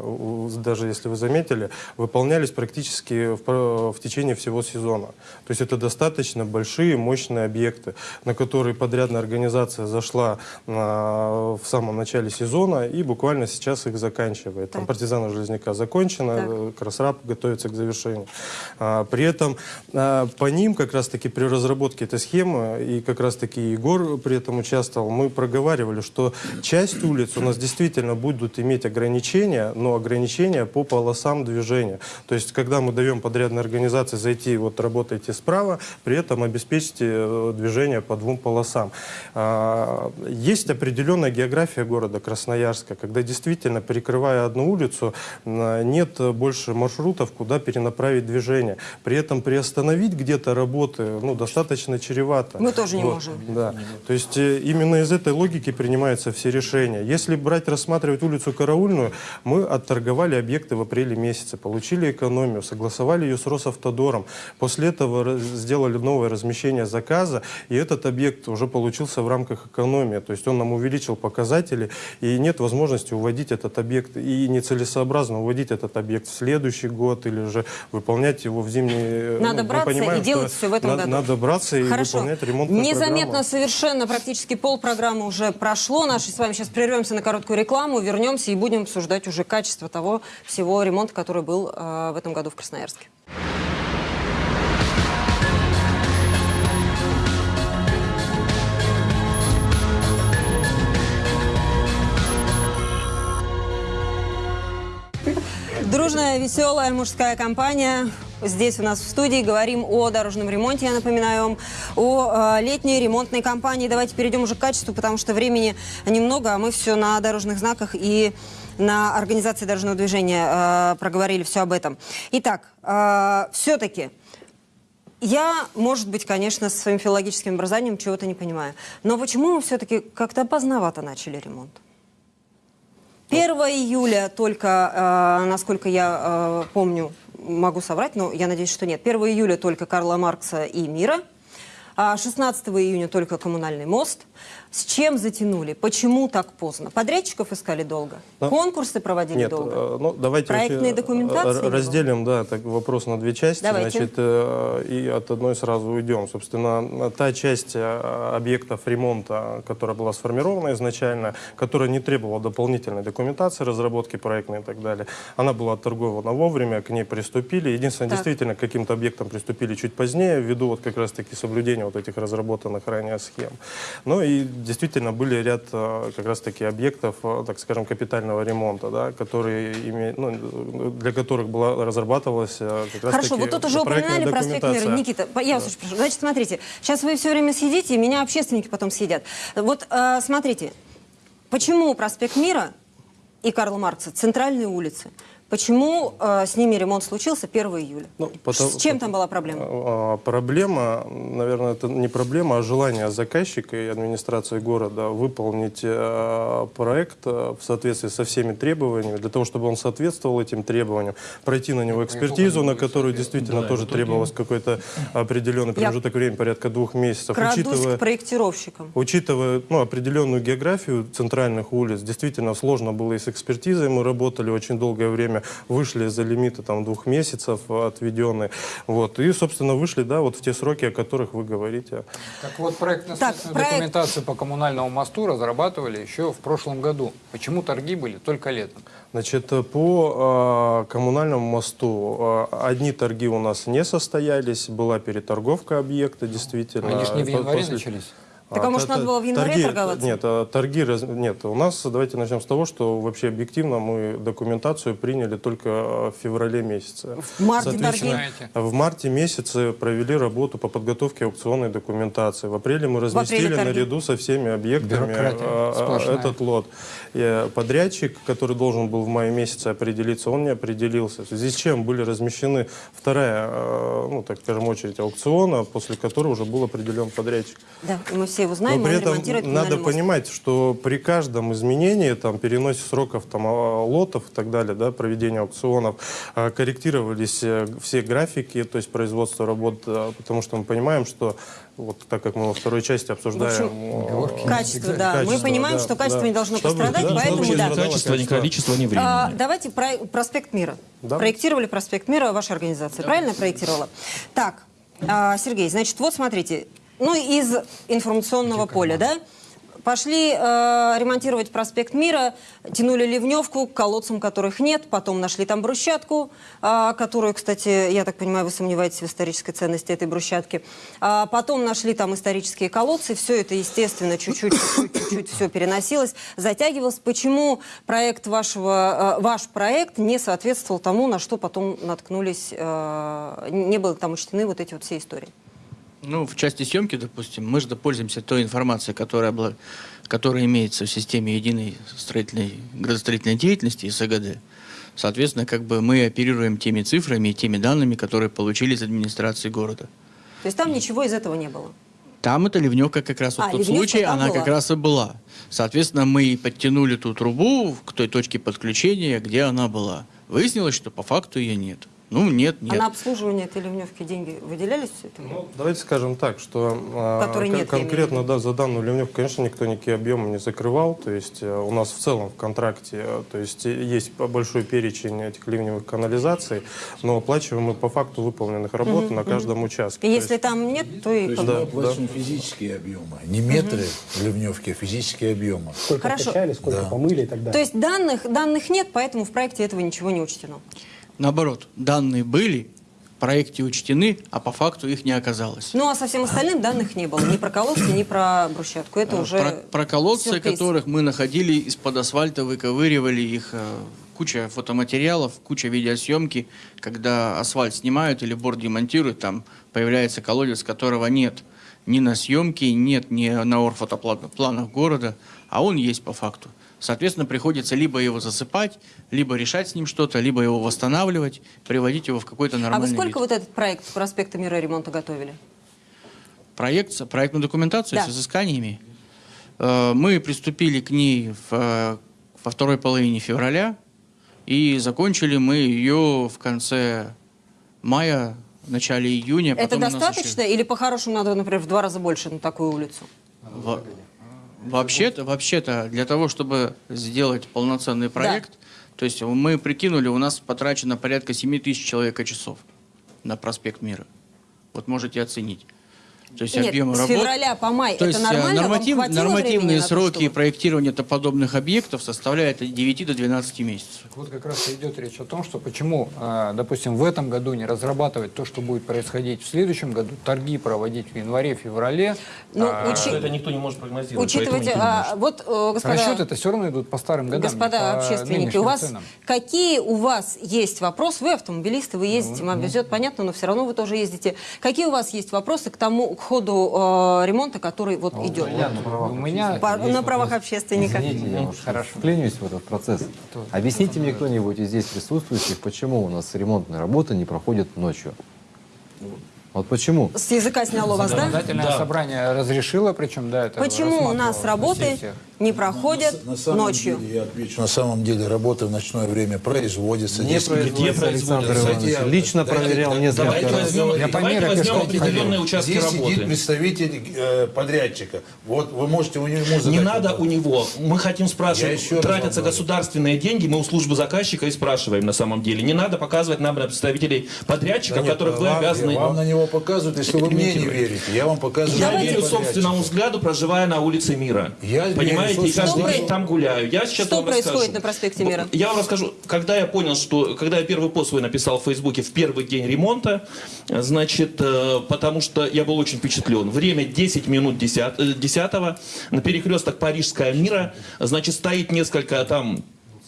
S3: даже если вы заметили, выполнялись практически в, в течение всего сезона. То есть, это достаточно большие, мощные объекты, на которые подрядная организация зашла а, в самом начале сезона и буквально сейчас их заканчивает. Там
S1: Так.
S3: партизаны Железняка э, Красраб готовится к завершению. А, При этом а, по ним как раз-таки при разработке этой схемы, и как раз-таки Егор при этом участвовал, мы проговаривали, что часть улиц у нас действительно будут иметь ограничения, но ограничения по полосам движения. То есть, когда мы даем подрядной организации зайти, вот работайте справа, при этом обеспечьте э, движение по двум полосам. А, Есть определенная география города Красноярска, когда действительно, перекрывая одну улицу, нет больше маршрутов, куда перенаправить движение. При этом приостановить где-то работы ну, достаточно чревато.
S1: Мы тоже не
S3: Вот,
S1: можем.
S3: Да. То есть э, именно из этой логики принимаются все решения. Если брать, рассматривать улицу Караульную, мы отторговали объекты в апреле месяце, получили экономию, согласовали ее с Росавтодором. После этого сделали новое размещение заказа, и этот объект уже получился в рамках экономии. То есть он нам увеличил показатели, и нет возможности уводить этот объект, и нецелесообразно уводить этот объект в следующий год, или же выполнять его в зимний...
S1: Надо
S3: ну,
S1: браться и
S3: понимаем,
S1: делать
S3: что
S1: всё в этом
S3: надо-
S1: году.
S3: Надо браться и
S1: Хорошо.
S3: выполнять ремонтную
S1: Незаметно
S3: программу.
S1: совершенно, практически полпрограммы уже прошло. Наши с вами сейчас прервемся на короткую рекламу, вернемся и будем обсуждать уже качество того всего ремонта, который был э, в этом году в Красноярске. Дружная, веселая мужская компания. Здесь у нас в студии говорим о дорожном ремонте, я напоминаю вам, о э, летней ремонтной кампании. Давайте перейдем уже к качеству, потому что времени немного, а мы все на дорожных знаках и на организации дорожного движения э, проговорили все об этом. Итак, все-таки я, может быть, конечно, со своим филологическим образованием чего-то не понимаю. Но почему мы все-таки как-то поздновато начали ремонт? 1 июля только, э, насколько я э, помню, могу соврать, но я надеюсь, что нет. 1 июля только Карла Маркса и Мира. А 16 июня только коммунальный мост. С чем затянули? Почему так поздно? Подрядчиков искали долго?
S3: Ну,
S1: Конкурсы проводили
S3: Нет,
S1: долго?
S3: э, ну, давайте
S1: Проектные документации
S3: э,
S1: было?
S3: разделим да, так, вопрос на две части.
S1: Давайте.
S3: Значит, э, и от одной сразу уйдем. Собственно, та часть объектов ремонта, которая была сформирована изначально, которая не требовала дополнительной документации, разработки проектной и так далее, она была отторгована вовремя, к ней приступили. Единственное,
S1: Так.
S3: действительно, к каким-то объектам приступили чуть позднее, ввиду вот как раз-таки соблюдения вот этих разработанных ранее схем. Ну и действительно были ряд э, как раз-таки объектов, э, так скажем, капитального ремонта, да, которые име- ну, для которых была разрабатывалась э, как раз
S1: Хорошо, вот тут уже упоминали проспект Мира. Никита, я вас очень прошу. Значит, смотрите, сейчас вы все время съедите, и меня общественники потом съедят. Вот э, смотрите, почему проспект Мира и Карла Маркса, центральные улицы, почему э, с ними ремонт случился 1 июля?
S3: Ну, потом-
S1: с чем там была проблема?
S3: А, Проблема, наверное, это не проблема, а желание заказчика и администрации города выполнить э, проект э, в соответствии со всеми требованиями, для того, чтобы он соответствовал этим требованиям, пройти на него экспертизу, на которую действительно
S8: Да,
S3: тоже требовалось какой-то определенный промежуток времени, порядка двух месяцев.
S1: Крадусь
S3: Учитывая-
S1: к проектировщикам.
S3: Учитывая ну, определенную географию центральных улиц, действительно сложно было и с экспертизой. Мы работали очень долгое время мы вышли за лимиты там двух месяцев отведенные. Вот. И, собственно, вышли, да, вот в те сроки, о которых вы говорите.
S4: Так вот, проект
S1: Так, проект-
S4: документации по коммунальному мосту разрабатывали еще в прошлом году. Почему торги были только летом?
S3: Значит, э, по э, коммунальному мосту э, одни торги у нас не состоялись, была переторговка объекта, действительно.
S4: Они ж не в январе
S3: после-
S4: начались?
S1: Так, а может,
S3: та-
S1: надо было в январе
S3: торги-
S1: торговаться?
S3: Нет, а, торги... Нет, у нас, давайте начнем с того, что вообще объективно мы документацию приняли только э, в феврале месяце.
S1: В марте торги.
S3: В марте месяце провели работу по подготовке аукционной документации. В апреле мы
S1: апреле
S3: разместили
S1: торги.
S3: наряду со всеми объектами э, э, этот лот. И подрядчик, который должен был в мае месяце определиться, он не определился. В связи с чем были размещены вторая, э, ну, так скажем, очередь аукциона, после которой уже был определен подрядчик.
S1: Да, мы все его знаем,
S3: Но при этом надо понимать, что при каждом изменении, там, переносе сроков там, а, лотов и так далее, да, проведения аукционов, а, корректировались э, все графики, то есть производство работ, а, потому что мы понимаем, что вот так как мы во второй части обсуждаем... э,
S1: Качество, да. Мы
S3: качество,
S1: понимаем,
S3: да,
S1: что качество
S3: да.
S1: не должно
S3: Чтобы-
S1: пострадать,
S3: да,
S1: поэтому
S3: чтобы
S1: да.
S3: не
S8: Качество, ни количество, ни времени.
S1: А, давайте про проспект Мира.
S3: Да.
S1: Проектировали проспект Мира ваша организация, правильно я проектировала? Так, а, Сергей, значит, вот смотрите, ну из информационного поля, да? Пошли э, ремонтировать проспект Мира, тянули ливневку к колодцам, которых нет, потом нашли там брусчатку, а, которую, кстати, я так понимаю, вы сомневаетесь в исторической ценности этой брусчатки. А, потом нашли там исторические колодцы, все это, естественно, чуть-чуть все переносилось, затягивалось. Почему проект вашего, э, ваш проект не соответствовал тому, на что потом наткнулись, э, не было там учтены вот эти вот все истории?
S15: Ну, в части съемки, допустим, мы же пользуемся той информацией, которая, была, которая имеется в системе единой строительной, градостроительной деятельности СГД. Соответственно, как бы мы оперируем теми цифрами и теми данными, которые получили из администрации города.
S1: То есть там ничего из этого не было?
S15: Там эта ливневка как раз вот
S1: А,
S15: тот случай, она
S1: была.
S15: как раз и была. Соответственно, мы подтянули ту трубу к той точке подключения, где она была. Выяснилось, что по факту ее нет. Ну, нет, нет.
S1: А на обслуживание этой ливневки деньги выделялись все это?
S3: Ну, давайте скажем так, что а,
S1: нет,
S3: конкретно да, за данную ливневку, конечно, никто никакие объемы не закрывал. То есть э, у нас в целом в контракте э, то есть, э, есть большой перечень этих ливневых канализаций, но оплачиваем мы по факту выполненных работ
S1: Мгм,
S3: на каждом участке.
S1: И
S3: То
S1: если там нет, то и...
S14: То есть
S3: Да,
S14: мы
S3: да.
S14: платим физические объемы, не метры ливневки, а физические объемы.
S6: Сколько
S1: Хорошо.
S6: откачали, сколько
S14: Да.
S6: помыли и так далее.
S1: То есть данных, данных нет, поэтому в проекте этого ничего не учтено.
S15: Наоборот, данные были, в проекте учтены, а по факту их не оказалось.
S1: Ну а со всем остальным данных не было. Ни про колодцы, ни про брусчатку. Это
S15: Э,
S1: уже
S15: Про, про колодцы,
S1: сюрприз.
S15: которых мы находили из-под асфальта, выковыривали их, э, куча фотоматериалов, куча видеосъемки, когда асфальт снимают или борт демонтируют, там появляется колодец, которого нет ни на съемке, нет ни на орфотопланах города, а он есть по факту. Соответственно, приходится либо его засыпать, либо решать с ним что-то, либо его восстанавливать, приводить его в какой-то
S1: А
S15: нормальный
S1: вы сколько
S15: вид.
S1: вот этот проект проспекта Мира ремонта готовили?
S15: Проект, проектную документацию
S1: Да.
S15: с изысканиями. Э, Мы приступили к ней в, э, во второй половине февраля, и закончили мы ее в конце мая, в начале июня.
S1: Это достаточно или по-хорошему надо, например, в два раза больше на такую улицу?
S15: еще- Во- Вообще-то, вообще-то, для того, чтобы сделать полноценный проект, то есть мы прикинули, у нас потрачено порядка 7 тысяч человека-часов на проспект Мира. Вот можете оценить. То есть
S1: Нет,
S15: объемы
S1: с
S15: работ.
S1: февраля по май
S15: То
S1: это
S15: есть э,
S1: нормально?
S15: Норматив- нормативные
S1: на то,
S15: сроки
S1: чтобы-
S15: проектирования подобных объектов составляют от 9 до 12 месяцев.
S4: Вот как раз и идет речь о том, что почему, э, допустим, в этом году не разрабатывать то, что будет происходить в следующем году, торги проводить в январе-феврале.
S1: Ну,
S4: а,
S1: учи-
S8: Это никто не может прогнозировать. Не
S1: а, вот, э, господа...
S4: Расчеты это все равно идут по старым годам.
S1: Господа
S4: по
S1: общественники, у вас
S4: ценам.
S1: какие у вас есть вопросы? Вы автомобилисты, вы ездите, вам везет, понятно, но все равно вы тоже ездите. Какие у вас есть вопросы к тому, к ходу э, ремонта, который вот идет?
S4: У меня
S1: По- на правах общественника.
S13: Извините, я уж вклинюсь в этот процесс. Объясните мне кто-нибудь из здесь присутствующих, почему у нас ремонтные работы не проходят ночью? Вот почему?
S1: С языка сняло вас, да?
S4: Законодательное собрание разрешило, причем, да, это
S1: Почему у нас
S4: на
S1: работы. Не проходят
S14: На самом
S1: ночью.
S14: деле, я отвечу, на самом деле работа в ночное время производится.
S3: Не производится, Александр Иванович. Лично проверял несколько
S8: Давайте
S3: раз.
S8: возьмем,
S14: Я по
S8: давайте
S14: мере
S8: возьмем определенные участки
S14: Здесь
S8: работы.
S14: сидит представитель э, подрядчика. Вот вы можете у него задать
S8: Не надо
S14: вопрос.
S8: у него. Мы хотим спрашивать, тратятся государственные деньги, мы у службы заказчика и спрашиваем на самом деле. Не надо показывать нам на представителей подрядчика,
S14: Да нет,
S8: которых вы
S14: вам-
S8: обязаны...
S14: Вам на него показывают, если вы мне не верите. Я вам показываю.
S8: Я
S14: на
S8: верю собственному взгляду, проживая на улице Мира.
S14: Я
S8: Понимаете,
S14: собственному
S8: каждый
S1: Что
S8: там гуляю. Я сейчас
S1: Что
S8: вам
S1: происходит
S8: расскажу.
S1: на проспекте Мира?
S8: Я вам расскажу, когда я понял, что, когда я первый пост свой написал в Фейсбуке в первый день ремонта, значит, э, потому что я был очень впечатлен. Время 10 минут 10, э, 10 на перекресток Парижская Мира, значит, стоит несколько там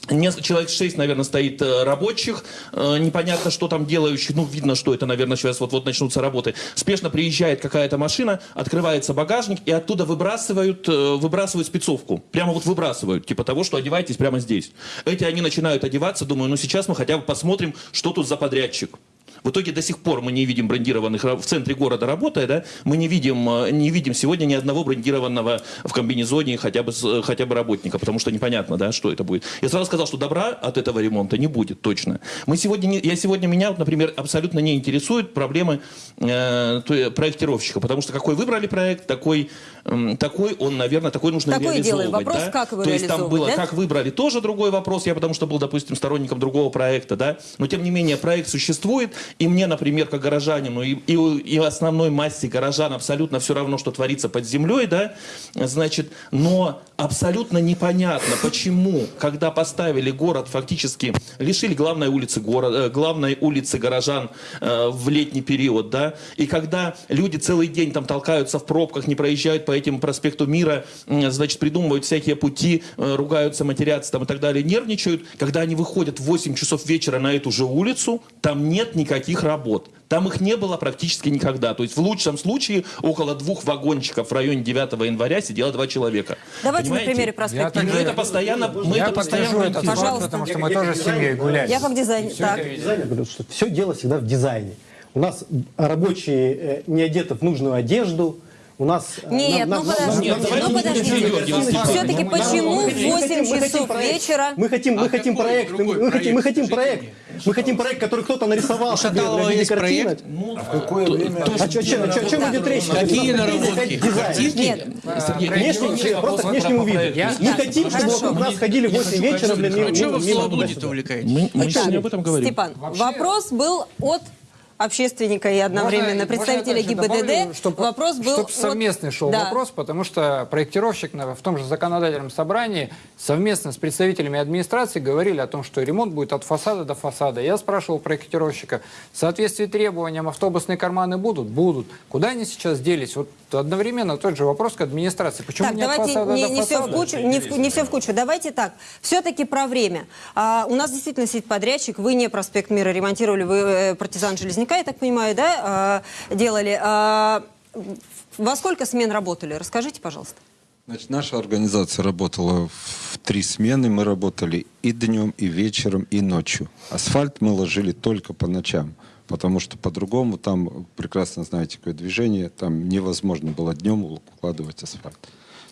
S8: человек 6, наверное, стоит э, рабочих, э, непонятно, что там делающих, ну, видно, что это, наверное, сейчас вот-вот начнутся работы. Спешно приезжает какая-то машина, открывается багажник, и оттуда выбрасывают, э, выбрасывают спецовку. Прямо вот выбрасывают, типа того, что одевайтесь прямо здесь. Эти они начинают одеваться, думаю, ну, сейчас мы хотя бы посмотрим, что тут за подрядчик. В итоге до сих пор мы не видим брендированных в центре города работая, да, мы не видим, э, не видим сегодня ни одного брендированного в комбинезоне хотя бы, э, хотя бы работника, потому что непонятно, да, что это будет. Я сразу сказал, что добра от этого ремонта не будет точно. Мы сегодня, не- я сегодня меня, вот, например, абсолютно не интересуют проблемы э, проектировщика, потому что какой выбрали проект, такой, м, такой он, наверное, такой нужно
S1: Такой и делаем.
S8: реализовывать.
S1: Вопрос,
S8: да.
S1: как его
S8: То есть там
S1: реализовывать,
S8: было,
S1: да?
S8: как выбрали, тоже другой вопрос. Я потому что был, допустим, сторонником другого проекта, да. Но тем не менее проект существует, и мне, например, как горожанину, и, и, и основной массе горожан абсолютно все равно, что творится под землей, да. Значит, но абсолютно непонятно, почему, когда поставили город, фактически лишили главной улицы города, э, главной улицы горожан э, в летний период, да, и когда люди целый день там толкаются в пробках, не проезжают по этим проспекту Мира, м, значит, придумывают всякие пути, э, ругаются, матерятся там и так далее, нервничают, когда они выходят в 8 часов вечера на эту же улицу, там нет никаких работ. Там их не было практически никогда. То есть в лучшем случае около двух вагончиков в районе 9 января сидело два человека.
S1: Давайте на
S8: Понимаете?
S1: примере проспекта
S8: И мы это постоянно, мы
S4: Я
S8: это постоянно
S4: факт,
S1: Пожалуйста.
S4: потому что мы тоже с семьей гуляли.
S1: Я как дизайнер. Так.
S6: Дизайнер говорит, что все дело всегда в дизайне. У нас рабочие э, не одеты в нужную одежду, у нас... э,
S1: Нет,
S6: нам-
S1: ну
S6: нам-
S1: подождите,
S6: нам-
S1: ну
S6: нам-
S1: подождите. Все-таки почему в
S6: хотим-
S1: 8
S6: мы хотим
S1: часов вечера?
S6: Мы хотим, мы
S15: А
S6: хотим проект, мы, хотим, мы
S15: проект?
S6: хотим проект. Мы хотим проект, который кто-то нарисовал
S15: У Шаталова
S6: в виде
S15: есть проект?
S8: Ну,
S14: В какое время...
S6: А о чем идет речь?
S15: Какие наработки? Картинки?
S1: Нет.
S8: Ну,
S6: просто внешнему виду. Мы хотим, чтобы вокруг нас ходили в 8 вечера,
S15: Ну, что вы в словоблудие-то
S6: туда-сюда.
S15: увлекаетесь?
S8: Мы, сегодня об этом говорим.
S1: Степан, вопрос был от общественника и одновременно
S4: Можно-
S1: представителя
S4: можно
S1: ГИБДД.
S4: добавлю, чтоб-
S1: вопрос был
S4: чтоб
S1: от-
S4: совместный шел
S1: Да.
S4: вопрос, потому что проектировщик на- в том же законодательном собрании совместно с представителями администрации говорили о том, что ремонт будет от фасада до фасада. Я спрашивал проектировщика, в соответствии требованиям автобусные карманы будут? Будут. Куда они сейчас делись? Вот одновременно тот же вопрос к администрации. Почему
S1: Так,
S4: не от
S1: давайте
S4: фасада
S1: не,
S4: до
S1: не все в
S4: фасада?
S1: кучу, не, в- не все в кучу. Давайте так. Все-таки про время. А, у нас действительно сидит подрядчик. Вы не проспект Мира ремонтировали, вы э, партизан Железняка, я так понимаю, да, а, делали. А, во сколько смен работали? Расскажите, пожалуйста.
S16: Значит, наша организация работала в три смены. Мы работали и днем, и вечером, и ночью. Асфальт мы ложили только по ночам, потому что по-другому там, прекрасно знаете, какое движение, там невозможно было днем укладывать асфальт.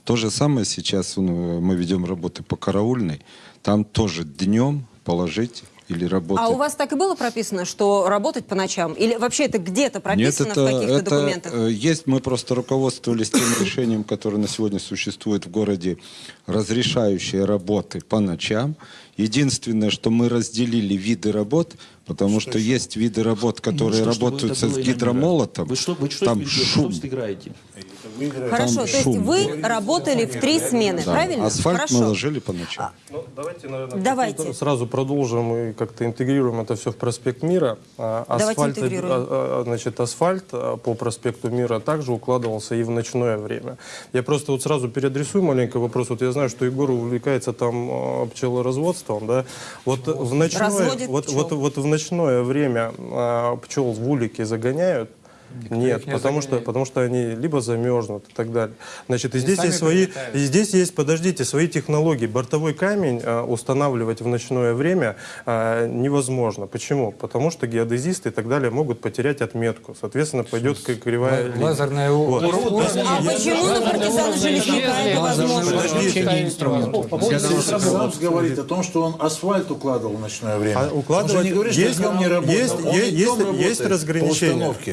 S16: То же самое сейчас ну, мы ведем работы по караульной. Там тоже днем положить или работать.
S1: А у вас так и было прописано, что работать по ночам? Или вообще это где-то прописано
S16: Нет, это,
S1: в каких-то документах?
S16: э, есть, мы просто руководствовались тем решением, которое на сегодня существует в городе, разрешающее работы по ночам. Единственное, что мы разделили виды работ, потому что есть виды работ, которые
S8: Ну, что,
S16: работают с гидромолотом.
S8: Вы что, вы что,
S16: там
S8: вы
S16: шум.
S8: просто играете?
S1: Хорошо,
S16: там
S1: то есть
S16: шум.
S1: вы работали в три смены,
S16: Да,
S1: правильно?
S16: Асфальт
S1: Хорошо.
S16: мы ложили по ночам.
S3: Ну, давайте, наверное,
S1: Давайте.
S3: сразу продолжим и как-то интегрируем это все в проспект Мира. А,
S1: Давайте
S3: Асфальт,
S1: интегрируем.
S3: а, а, значит, асфальт а, по проспекту Мира также укладывался и в ночное время. Я просто вот сразу переадресую маленький вопрос. Вот я знаю, что Егор увлекается там а, пчелоразводством, да? Вот в ночное,
S1: Разводит
S3: вот,
S1: пчел.
S3: вот, вот в ночное время а, пчел в улике загоняют, Нет,
S4: их не
S3: потому что, потому что они либо замерзнут и так далее. Значит, и
S4: Они
S3: здесь есть свои, и здесь есть, подождите, свои технологии. Бортовой камень а, устанавливать в ночное время а, невозможно. Почему? Потому что геодезисты и так далее могут потерять отметку. Соответственно, пойдет кривая.
S4: Лазерная
S3: Вот.
S4: уровень-
S1: А почему на партизана Железняка это возможно?
S14: Сапс говорит о том, что он асфальт укладывал в ночное время.
S3: А
S14: Он же
S3: укладывать
S14: не говорит,
S3: есть,
S14: что днем не работал.
S3: есть, есть, есть,
S14: работает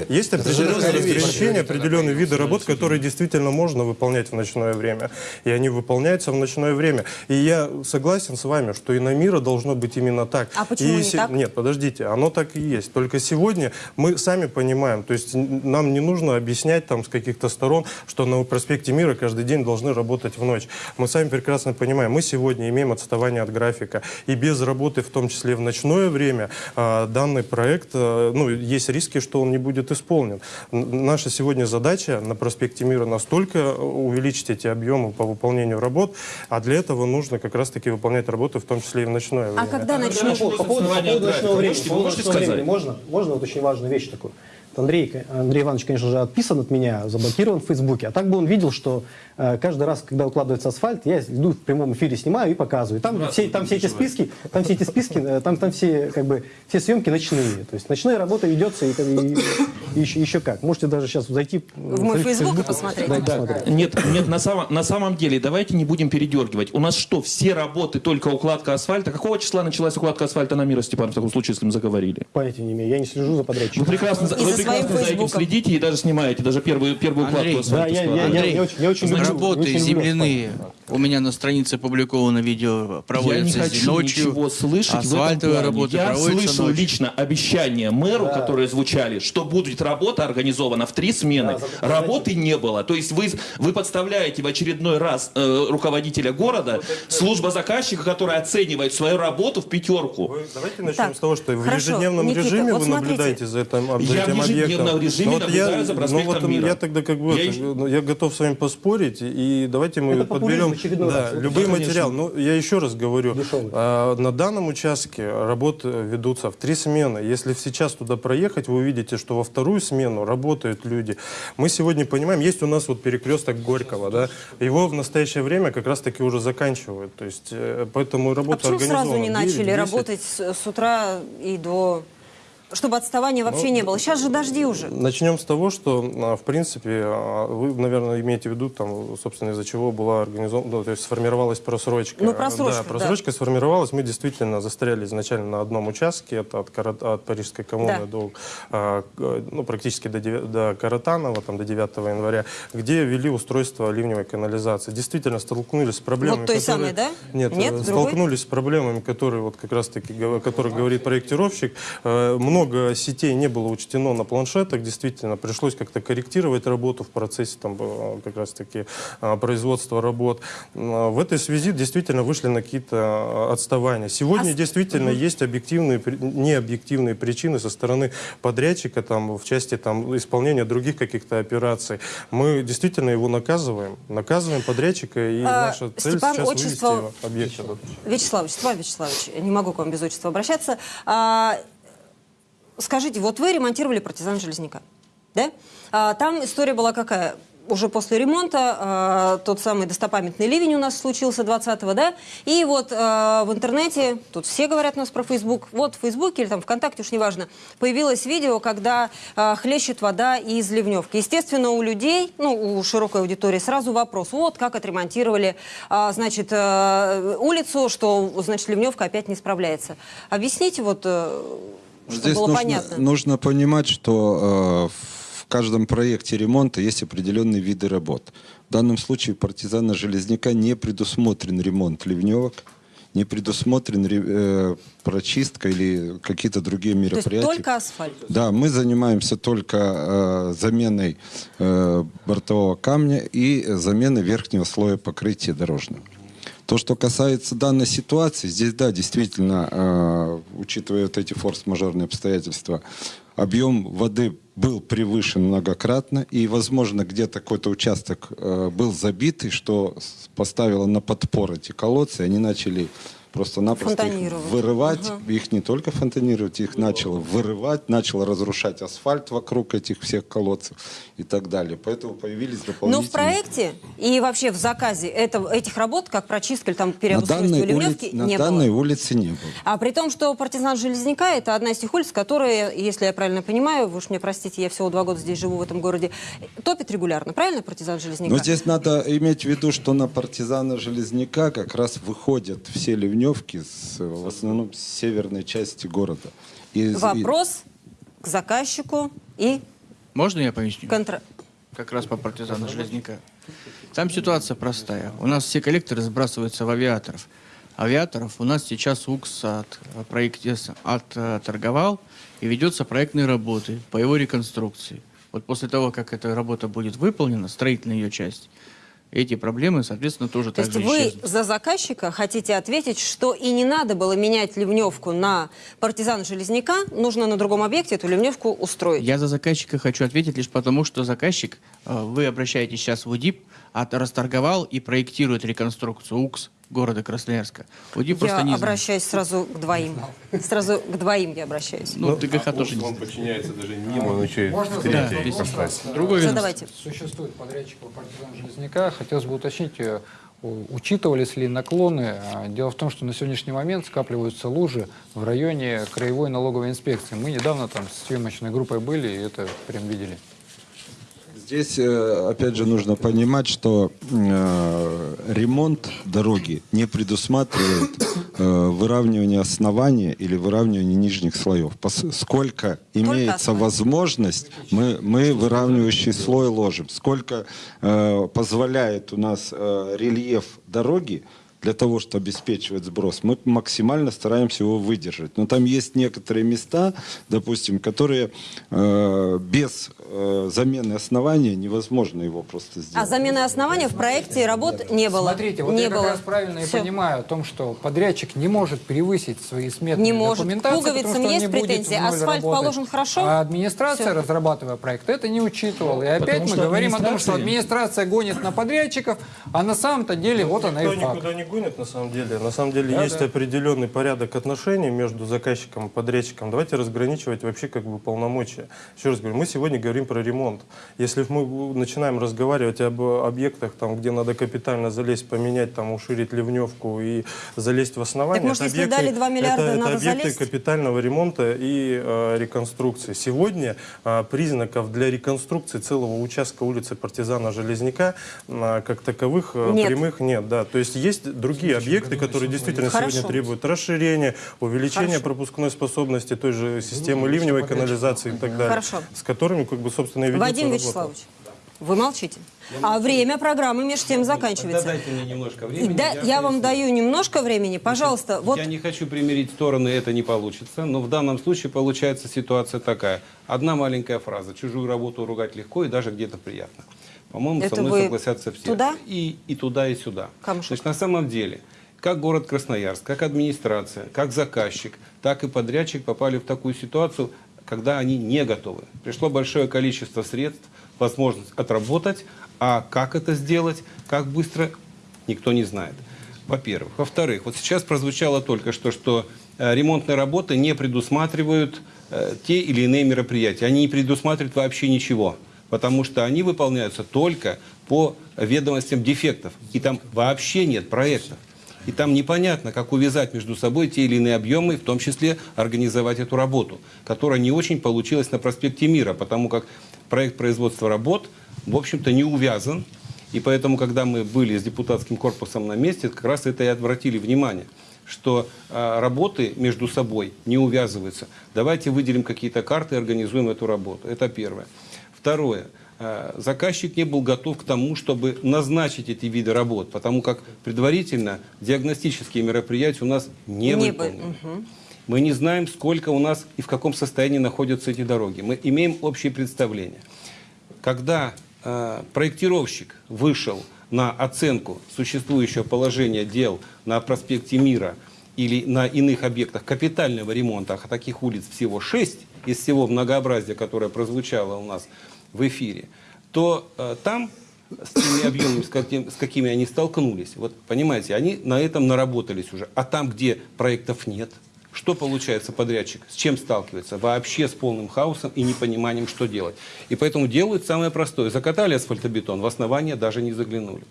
S3: есть
S14: Это
S3: определенные виды работ, которые действительно можно выполнять в ночное время. И они выполняются в ночное время. И я согласен с вами, что и на мира должно быть именно так.
S1: А почему
S3: И
S1: не так?
S3: Нет, подождите, оно так и есть. Только сегодня мы сами понимаем, то есть нам не нужно объяснять там с каких-то сторон, что на проспекте Мира каждый день должны работать в ночь. Мы сами прекрасно понимаем, мы сегодня имеем отставание от графика. И без работы, в том числе в ночное время, а, данный проект, а, ну, есть риски, что он не будет исполнен. Н- Наша сегодня задача на проспекте Мира настолько увеличить эти объемы по выполнению работ, а для этого нужно как раз-таки выполнять работы, в том числе и в ночное время.
S1: А когда начнут?
S6: По поводу, по поводу ночного времени,
S8: Можете-
S6: по поводу
S8: можете
S6: ночного
S8: сказать?
S6: времени можно? Можно вот очень важную вещь такую. Андрей, Андрей Иванович, конечно же, отписан от меня, заблокирован в Фейсбуке. А так бы он видел, что э, каждый раз, когда укладывается асфальт, я иду в прямом эфире, снимаю и показываю. Там, все, там все эти списки, там все эти списки, э, там, там все, как бы, все съемки ночные. То есть ночная работа ведется и, и- и еще, еще как. Можете даже сейчас зайти
S1: В мой Facebook и посмотреть.
S6: Да, посмотреть.
S8: Нет, нет, на самом, на самом деле, давайте не будем передергивать. У нас что, все работы только укладка асфальта? Какого числа началась укладка асфальта на мира, Степан, в таком случае, если мы заговорили?
S6: Понятия не имею, я не слежу за подрядчиком.
S8: Вы прекрасно,
S1: И
S8: вы
S1: за
S8: прекрасно за этим следите и даже снимаете, даже первую, первую
S15: Андрей,
S8: укладку
S6: Да,
S8: асфальта.
S6: я, я, я,
S15: Андрей,
S6: я очень, я очень люблю-
S15: Работы земляные. У меня на странице опубликовано видео,
S8: Я не
S15: проводятся
S8: хочу
S15: ночью.
S8: ничего слышать в этом
S15: асфальтовые
S8: плане.
S15: работы
S8: Я
S15: проводятся
S8: слышал
S15: ночью.
S8: лично обещания мэру, которые звучали, что будет работа организована в три смены. Работы не было. То есть вы, вы подставляете в очередной раз э, руководителя города, служба заказчика, которая оценивает свою работу в пятерку.
S3: Вы давайте начнем
S1: Так,
S3: с того, что в
S1: хорошо,
S3: ежедневном
S1: Никита,
S3: режиме
S1: вот
S3: вы
S1: смотрите.
S3: наблюдаете за этим, за
S8: Я
S3: этим
S8: в ежедневном
S3: объектом.
S8: режиме
S3: Ну,
S8: наблюдаю за
S3: ну,
S8: проспектом
S3: вот
S8: Мира.
S3: Я тогда как бы
S8: Я
S3: это, ну, я готов с вами поспорить, и давайте мы
S6: Это
S3: подберем да.
S6: Вот
S3: любой материал. Ну, я еще раз говорю, а, на данном участке работы ведутся в три смены. Если сейчас туда проехать, вы увидите, что во вторую смену работают люди. Мы сегодня понимаем, есть у нас вот перекресток Горького, да, его в настоящее время как раз-таки уже заканчивают. То есть, э, поэтому
S1: А
S3: работа
S1: почему сразу не
S3: 9,
S1: начали
S3: 10.
S1: работать с, с утра и до... Чтобы отставания вообще
S3: Ну,
S1: не было. Сейчас же дожди уже.
S3: Начнем с того, что, а, в принципе, а, вы, наверное, имеете в виду, там, собственно, из-за чего была организована, ну, то есть сформировалась просрочка.
S1: Ну, просрочка,
S3: Да, просрочка сформировалась. Мы действительно застряли изначально на одном участке, это от, Кара- от Парижской коммуны
S1: Да.
S3: до, а, ну, практически до, девя- до Каратанова, там, до 9 января, где ввели устройство ливневой канализации. Действительно столкнулись с проблемами,
S1: Вот той
S3: которые-
S1: самой, да?
S3: Нет,
S1: Нет,
S3: э,
S1: другой?
S3: столкнулись с проблемами, которые вот как раз-таки, о которых говорит проектировщик. Э, Много сетей не было учтено на планшетах, действительно, пришлось как-то корректировать работу в процессе там э, как раз-таки э, производства работ. Э, В этой связи действительно вышли на какие-то отставания. Сегодня
S1: А
S3: действительно есть объективные, необъективные причины со стороны подрядчика там, в части там, исполнения других каких-то операций. Мы действительно его наказываем, наказываем подрядчика, и
S1: А,
S3: наша цель
S1: Степан,
S3: сейчас
S1: отчество-
S3: вывести его объект этот.
S1: Вячеславович, Степан Вячеславович, не могу к вам без отчества обращаться. А, скажите, вот вы ремонтировали партизан Железняка, да? А, там история была какая? Уже после ремонта а, тот самый достопамятный ливень у нас случился 20-го, да? И вот а, в интернете, тут все говорят у нас про Facebook, вот в Фейсбуке или там ВКонтакте, уж неважно, появилось видео, когда а, хлещет вода из ливневки. Естественно, у людей, ну, у широкой аудитории сразу вопрос, вот как отремонтировали, а, значит, а, улицу, что, значит, ливневка опять не справляется. Объясните вот, э, чтобы
S16: Здесь
S1: было
S16: нужно,
S1: понятно.
S16: нужно понимать, что э, в каждом проекте ремонта есть определенные виды работ. В данном случае партизана Железняка не предусмотрен ремонт ливневок, не предусмотрен ре- э, прочистка или какие-то другие
S1: То есть
S16: мероприятия.
S1: только асфальт.
S16: Да, мы занимаемся только э, заменой э, бортового камня и заменой верхнего слоя покрытия дорожного. То, что касается данной ситуации, здесь, да, действительно, э, учитывая вот эти форс-мажорные обстоятельства, объем воды был превышен многократно, и, возможно, где-то какой-то участок э, был забитый, что поставило на подпор эти колодцы, они начали просто-напросто их вырывать,
S1: Ага.
S16: их не только фонтанировать, их начало вырывать, начало разрушать асфальт вокруг этих всех колодцев и так далее. Поэтому появились
S1: Но
S16: дополнительные...
S1: в проекте и вообще в заказе это, этих работ, как прочистка или там
S16: на
S1: переобустройство
S16: данной,
S1: ливневки,
S16: улице, на
S1: не
S16: данной
S1: было.
S16: улице не было.
S1: А при том, что партизан Железняка это одна из тех улиц, которые, если я правильно понимаю, вы уж мне простите, я всего два года здесь живу в этом городе, топит регулярно, правильно, партизан Железняка?
S16: Но здесь надо иметь в виду, что на партизана Железняка как раз выходят все ливневки с, в основном с северной части города. И- и-
S1: Вопрос к заказчику и
S15: Можно я поясню?
S1: контра...
S15: Как раз по партизану Железняка. Там ситуация простая. У нас все коллекторы сбрасываются в авиаторов. Авиаторов у нас сейчас УКС от, э, проекте- отторговал и ведется проектные работы по его реконструкции. Вот после того, как эта работа будет выполнена, строительная ее часть, эти проблемы, соответственно, тоже
S1: То есть вы
S15: исчезнут.
S1: за заказчика хотите ответить, что и не надо было менять ливневку на партизан Железняка, нужно на другом объекте эту ливневку устроить.
S15: Я за заказчика хочу ответить лишь потому, что заказчик, э, вы обращаетесь сейчас в УДИП, расторговал и проектирует реконструкцию УКС города Красноярска. УДИП
S1: Я
S15: просто не
S1: обращаюсь сразу к двоим. Сразу к двоим я обращаюсь.
S15: Ну, ТГХ тоже не
S17: Он
S15: знает.
S17: подчиняется даже не ему, он еще и
S4: Можно
S15: другое ведомство.
S1: Задавайте.
S4: Существует подрядчик по партизан Железняка. Хотелось бы уточнить, э, учитывались ли наклоны. А, Дело в том, что на сегодняшний момент скапливаются лужи в районе краевой налоговой инспекции. Мы недавно там с съемочной группой были и это прям видели.
S16: Здесь, э, опять же, нужно понимать, что э, ремонт дороги не предусматривает э, выравнивание основания или выравнивание нижних слоев. Сколько имеется возможность, мы, мы выравнивающий слой ложим. Сколько э, позволяет у нас э, рельеф дороги, для того, чтобы обеспечивать сброс, мы максимально стараемся его выдержать. Но там есть некоторые места, допустим, которые э, без э, замены основания невозможно его просто сделать.
S1: А замены основания в проекте работ не было.
S4: Смотрите, вот
S1: не
S4: я
S1: было.
S4: как раз правильно
S1: Всё.
S4: и понимаю о том, что подрядчик не может превысить свои сметные
S1: Не может.
S4: документации,
S1: К пуговицам
S4: потому что он
S1: есть претензии. Асфальт
S4: работать.
S1: положен хорошо?
S4: А администрация,
S1: Всё.
S4: разрабатывая проект, это не учитывала. И опять
S3: Потому
S4: мы говорим о том, что
S3: администрация-
S4: администрация гонит на подрядчиков, а на самом-то деле вот она и факт.
S3: Гонит, на самом деле. На самом деле
S4: Да,
S3: есть
S4: да.
S3: определенный порядок отношений между заказчиком и подрядчиком. Давайте разграничивать вообще как бы полномочия. Еще раз говорю, мы сегодня говорим про ремонт. Если мы начинаем разговаривать об объектах, там, где надо капитально залезть, поменять, там, уширить ливневку и залезть в основание,
S1: Так, может,
S3: это
S1: если дали 2 миллиарда,
S3: это, это
S1: надо
S3: объекты
S1: залезть?
S3: капитального ремонта и э, реконструкции. Сегодня э, признаков для реконструкции целого участка улицы Партизана Железняка э, как таковых э,
S1: Нет.
S3: прямых нет. Да. То есть есть другие объекты, которые действительно
S1: Хорошо.
S3: сегодня требуют расширения, увеличения
S1: Хорошо.
S3: пропускной способности той же системы ливневой канализации и так далее.
S1: Хорошо.
S3: С которыми, как бы, собственно, и ведется
S1: Вадим
S3: работа.
S1: Вячеславович, вы молчите. А время программы между тем заканчивается.
S18: дайте мне немножко времени.
S1: да, я вам даю немножко времени, пожалуйста. Вот
S18: Я не хочу примирить стороны, это не получится, но в данном случае получается ситуация такая. Одна маленькая фраза. Чужую работу ругать легко и даже где-то приятно. По-моему, со мной согласятся все.
S1: туда?
S18: И, и туда, и сюда.
S1: Камушек.
S18: Значит, на самом деле, как город Красноярск, как администрация, как заказчик, так и подрядчик попали в такую ситуацию, когда они не готовы. Пришло большое количество средств, возможность отработать, а как это сделать, как быстро, никто не знает. Во-первых. Во-вторых, вот сейчас прозвучало только что, что э, ремонтные работы не предусматривают э, те или иные мероприятия. Они не предусматривают вообще ничего, потому что они выполняются только по ведомостям дефектов. И там вообще нет проектов. И там непонятно, как увязать между собой те или иные объемы, в том числе организовать эту работу, которая не очень получилась на проспекте Мира, потому как проект производства работ, в общем-то, не увязан. И поэтому, когда мы были с депутатским корпусом на месте, как раз это и отвратили внимание, что э, работы между собой не увязываются. Давайте выделим какие-то карты и организуем эту работу. Это первое. Второе. Э, Заказчик не был готов к тому, чтобы назначить эти виды работ, потому как предварительно диагностические мероприятия у нас не,
S1: не
S18: выполнены.
S1: Мгм.
S18: Мы не знаем, сколько у нас и в каком состоянии находятся эти дороги. Мы имеем общее представление. Когда э, проектировщик вышел на оценку существующего положения дел на проспекте Мира или на иных объектах капитального ремонта, а таких улиц всего шесть из всего многообразия, которое прозвучало у нас в эфире, то э, там с теми объемами, с, каким- с какими они столкнулись. Вот понимаете, они на этом наработались уже. А там, где проектов нет, что получается подрядчик? С чем сталкивается? Вообще с полным хаосом и непониманием, что делать. И поэтому делают самое простое. Закатали асфальтобетон, в основание даже не заглянули.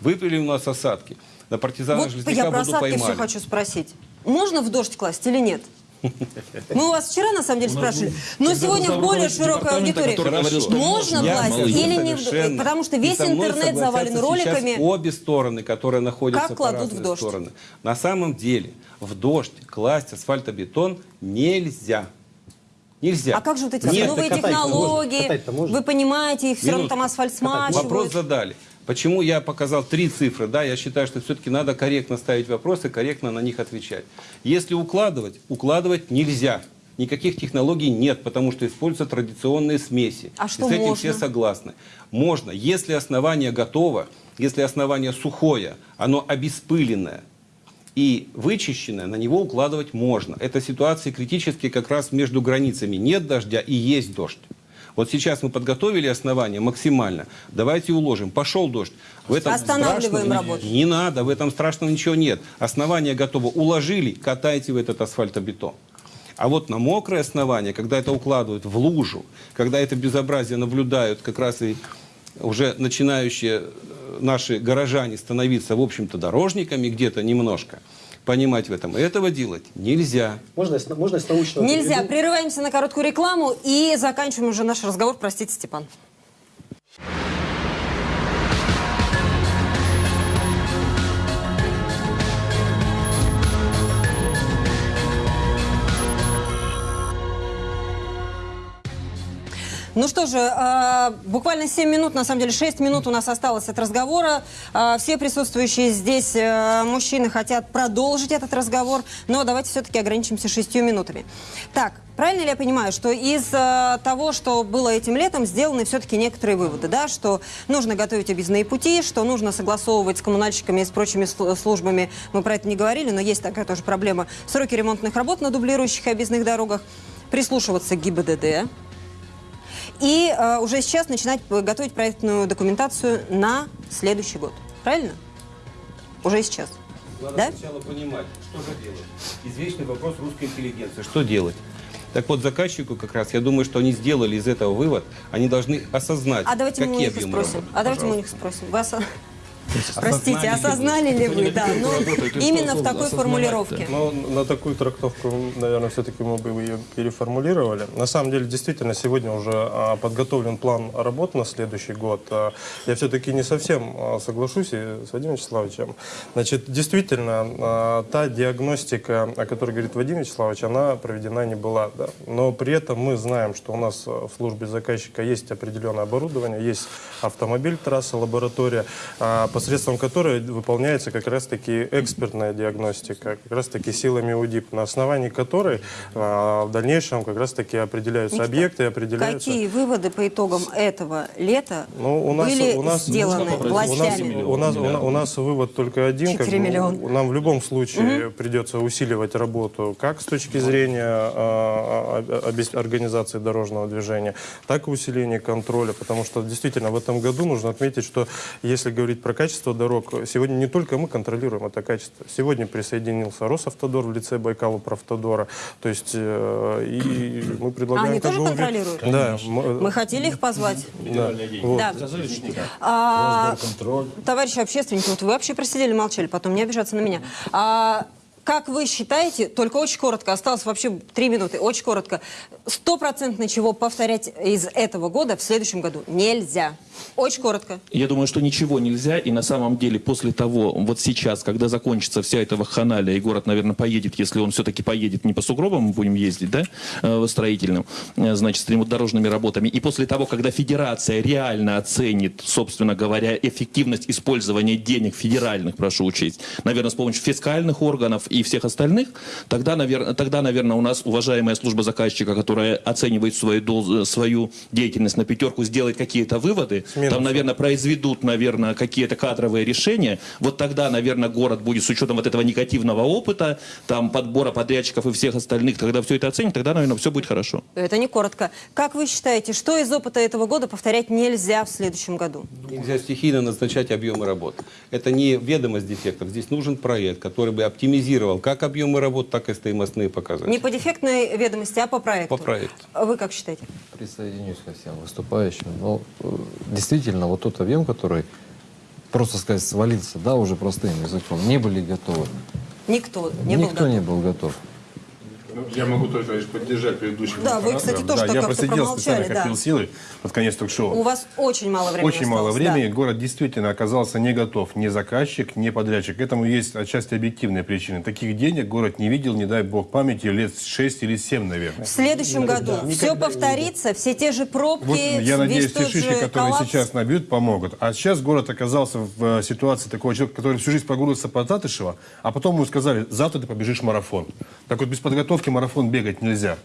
S18: Выпили у нас осадки. На партизана
S1: Вот
S18: Железняка
S1: я про осадки все хочу спросить. Можно в дождь класть или нет? Мы у вас вчера, на самом деле,
S8: У
S1: спрашивали. Но сегодня в более широкой аудитории.
S8: говорил,
S1: Можно
S8: Я
S1: или не. Потому что весь интернет завален роликами.
S18: обе стороны, которые находятся
S1: Как кладут в
S18: разные
S1: дождь?
S18: стороны. На самом деле в дождь класть асфальтобетон нельзя. Нельзя.
S1: А как же вот эти
S18: Нет,
S1: новые технологии?
S18: Можно.
S1: Вы понимаете, их все равно там асфальт
S18: Вопрос
S1: смачивают.
S18: задали. Почему я показал три цифры? Да, я считаю, что все-таки надо корректно ставить вопросы, корректно на них отвечать. Если укладывать, укладывать нельзя. Никаких технологий нет, потому что используются традиционные смеси.
S1: А что
S18: И с этим
S1: можно?
S18: все согласны. Можно, если основание готово, если основание сухое, оно обеспыленное и вычищенное, на него укладывать можно. Это ситуации критические как раз между границами. Нет дождя и есть дождь. Вот сейчас мы подготовили основание максимально. Давайте уложим. Пошел дождь. В этом
S1: Останавливаем работу.
S18: Не надо, в этом страшного ничего нет. Основание готово. Уложили, катайте в этот асфальтобетон. А вот на мокрое основание, когда это укладывают в лужу, когда это безобразие наблюдают как раз и уже начинающие э, наши горожане становиться, в общем-то, дорожниками где-то немножко, понимать в этом. Этого делать нельзя.
S6: Можно, можно с научного
S1: Нельзя.
S6: приведу?
S1: Прерываемся на короткую рекламу и заканчиваем уже наш разговор. Простите, Степан. Ну что же, э, буквально 7 минут, на самом деле 6 минут у нас осталось от разговора. Э, все присутствующие здесь э, мужчины хотят продолжить этот разговор, но давайте все-таки ограничимся 6 минутами. Так, правильно ли я понимаю, что из э, того, что было этим летом, сделаны все-таки некоторые выводы, да, что нужно готовить объездные пути, что нужно согласовывать с коммунальщиками и с прочими сл- службами, мы про это не говорили, но есть такая тоже проблема, сроки ремонтных работ на дублирующих и объездных дорогах, прислушиваться к ГИБДД, и э, уже сейчас начинать п- готовить проектную документацию на следующий год. Правильно? Уже сейчас.
S18: Надо
S1: Да?
S18: сначала понимать, что же делать. Извечный вопрос русской интеллигенции. Что делать? Так вот, заказчику как раз, я думаю, что они сделали из этого вывод, они должны осознать,
S1: А давайте мы у них и спросим. А давайте мы у них спросим. Вы Простите, осознали ли вы? Да, ну, именно в такой формулировке.
S3: Но на такую трактовку, наверное, все-таки мы бы ее переформулировали. На самом деле, действительно, сегодня уже а, подготовлен план работ на следующий год. А, Я все-таки не совсем а, соглашусь и с Вадимом Вячеславовичем. Значит, действительно, та диагностика, о которой говорит Вадим Вячеславович, она проведена не была. Да. Но при этом мы знаем, что у нас в службе заказчика есть определенное оборудование, есть автомобиль, трасса, лаборатория, посредством которой выполняется как раз-таки экспертная диагностика, как раз-таки силами УДИП, на основании которой а, в дальнейшем как раз-таки определяются
S1: Никита,
S3: объекты, определяются...
S1: Какие выводы по итогам этого лета
S3: Ну, у нас,
S1: были
S3: у нас,
S1: сделаны
S3: у нас,
S1: властями?
S3: у, нас, у, нас, у нас вывод только один. как
S1: 4
S3: бы,
S1: миллиона.
S3: Нам в любом случае придется усиливать работу как с точки зрения а, а, обес- организации дорожного движения, так и усиления контроля, потому что действительно в этом году нужно отметить, что если говорить про качество дорог, сегодня не только мы контролируем это качество. Сегодня присоединился Росавтодор в лице Байкала Правтодора. То есть э, и мы предлагаем...
S1: А они тоже контролируют?
S3: Да. м-
S1: Мы хотели их позвать.
S3: да. Вот.
S1: Да. А, товарищи общественники, вот вы вообще просидели, молчали, потом не обижаться на меня. А, как вы считаете, только очень коротко, осталось вообще три минуты, очень коротко, стопроцентно чего повторять из этого года в следующем году нельзя? Очень коротко.
S8: Я думаю, что ничего нельзя, и на самом деле после того, вот сейчас, когда закончится вся эта вакханалия, и город, наверное, поедет, если он все-таки поедет не по сугробам, будем ездить, да, э, строительным, э, значит, с ремонтно-дорожными работами, и после того, когда федерация реально оценит, собственно говоря, эффективность использования денег федеральных, прошу учесть, наверное, с помощью фискальных органов и всех остальных, тогда, наверное, тогда, наверное, у нас уважаемая служба заказчика, которая которая оценивает свою, дол- свою деятельность на пятерку, сделает какие-то выводы, там, наверное, произведут, наверное, какие-то кадровые решения, вот тогда, наверное, город будет с учетом вот этого негативного опыта, там, подбора подрядчиков и всех остальных, когда все это оценит, тогда, наверное, все будет хорошо.
S1: Это не коротко. Как вы считаете, что из опыта этого года повторять нельзя в следующем году?
S18: Нельзя стихийно назначать объемы работ. Это не ведомость дефектов. Здесь нужен проект, который бы оптимизировал как объемы работ, так и стоимостные показатели.
S1: Не по дефектной ведомости, а по проекту.
S18: По проекту.
S1: Вы как считаете?
S13: Присоединюсь ко всем выступающим. Но э, действительно, вот тот объем, который, просто сказать, свалился, да, уже простым языком, не были готовы.
S1: Никто не был
S13: Никто
S1: готов.
S13: не был готов.
S7: Ну, Я могу только лишь поддержать предыдущего.
S1: Да, вы, кстати, тоже
S7: да,
S1: так
S7: я просидел специально,
S1: промолчали,
S7: копил
S1: да.
S7: силы под конец ток-шоу.
S1: У вас очень мало времени
S7: Очень мало
S1: осталось, да.
S7: времени. Город действительно оказался не готов. Ни заказчик, ни подрядчик. К этому есть отчасти объективные причины. Таких денег город не видел, не дай бог памяти, лет 6 или 7, наверное.
S1: В следующем году все повторится, все те же пробки,
S7: Вот я надеюсь, те шишки, которые
S1: коллапс.
S7: сейчас набьют, помогут. А сейчас город оказался в э, ситуации такого человека, который всю жизнь прогулился по Татышева, а потом ему сказали, завтра ты побежишь марафон. Так вот, без подготовки марафон бегать нельзя.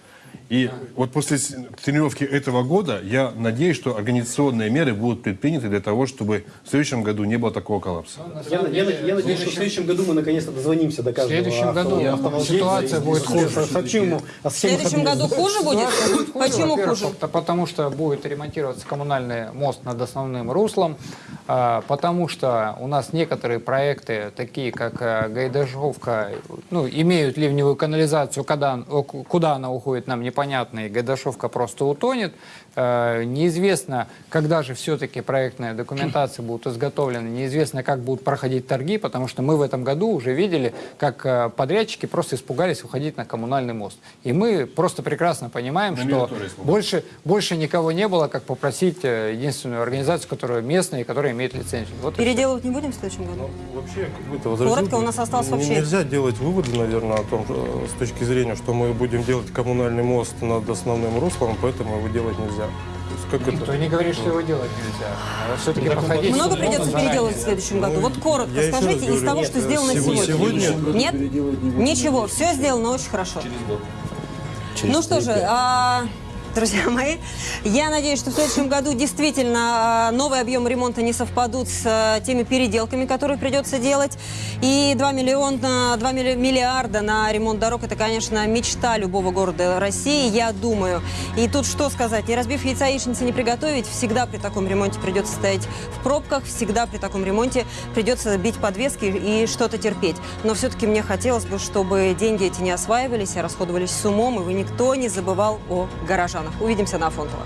S7: И вот после тренировки этого года я надеюсь, что организационные меры будут предприняты для того, чтобы в следующем году не было такого коллапса.
S6: Я, я- я надеюсь, что в следующем году мы наконец-то дозвонимся до каждого
S4: следующем
S6: авто-
S4: году
S6: автовладельца
S4: ситуация будет хуже.
S6: со- сообщим ему о
S1: В следующем году хуже будет? Почему хуже?
S4: пот- Потому что будет ремонтироваться коммунальный мост над основным руслом, а, потому что у нас некоторые проекты, такие как э, Гайдашовка, ну, имеют ливневую канализацию, когда, о, ку- куда она уходит, нам непонятно, и Гайдашовка просто утонет. Э, Неизвестно, когда же все-таки проектная документация будет изготовлена, неизвестно, как будут проходить торги, потому что мы в этом году уже видели, как э, подрядчики просто испугались уходить на коммунальный мост. И мы просто прекрасно понимаем,
S7: На
S4: что больше, больше никого не было, как попросить э, единственную организацию, которая местная и которая имеет лицензию. Вот.
S1: Переделывать не будем в следующем году?
S3: Вообще, какой-то возразил
S1: Коротко,
S3: бы,
S1: у нас осталось
S3: н-
S1: вообще-
S3: Нельзя делать выводы, наверное, о том, с точки зрения, что мы будем делать коммунальный мост над основным руслом, поэтому его делать нельзя. Как
S4: Никто
S3: это?
S4: не говорит, что его делать нельзя. Надо все-таки подходить.
S1: Много
S4: серьезно
S1: придется переделать в следующем году? Вот коротко
S3: я
S1: скажите из
S3: говорю,
S1: того,
S3: нет,
S1: что сделано сегодня-
S3: сегодня.
S1: Нет? Ничего, все сделано очень хорошо. Ну что же, а, друзья мои, я надеюсь, что в следующем году действительно а, новые объемы ремонта не совпадут с а, теми переделками, которые придется делать. И 2, миллиона, 2 милли- миллиарда на ремонт дорог – это, конечно, мечта любого города России, я думаю. И тут что сказать, не разбив яйца яичницы не приготовить, всегда при таком ремонте придется стоять в пробках, всегда при таком ремонте придется бить подвески и что-то терпеть. Но все-таки мне хотелось бы, чтобы деньги эти не осваивались, а расходовались с умом, и вы никто не забывал о горожанах. Увидимся на Афонтово.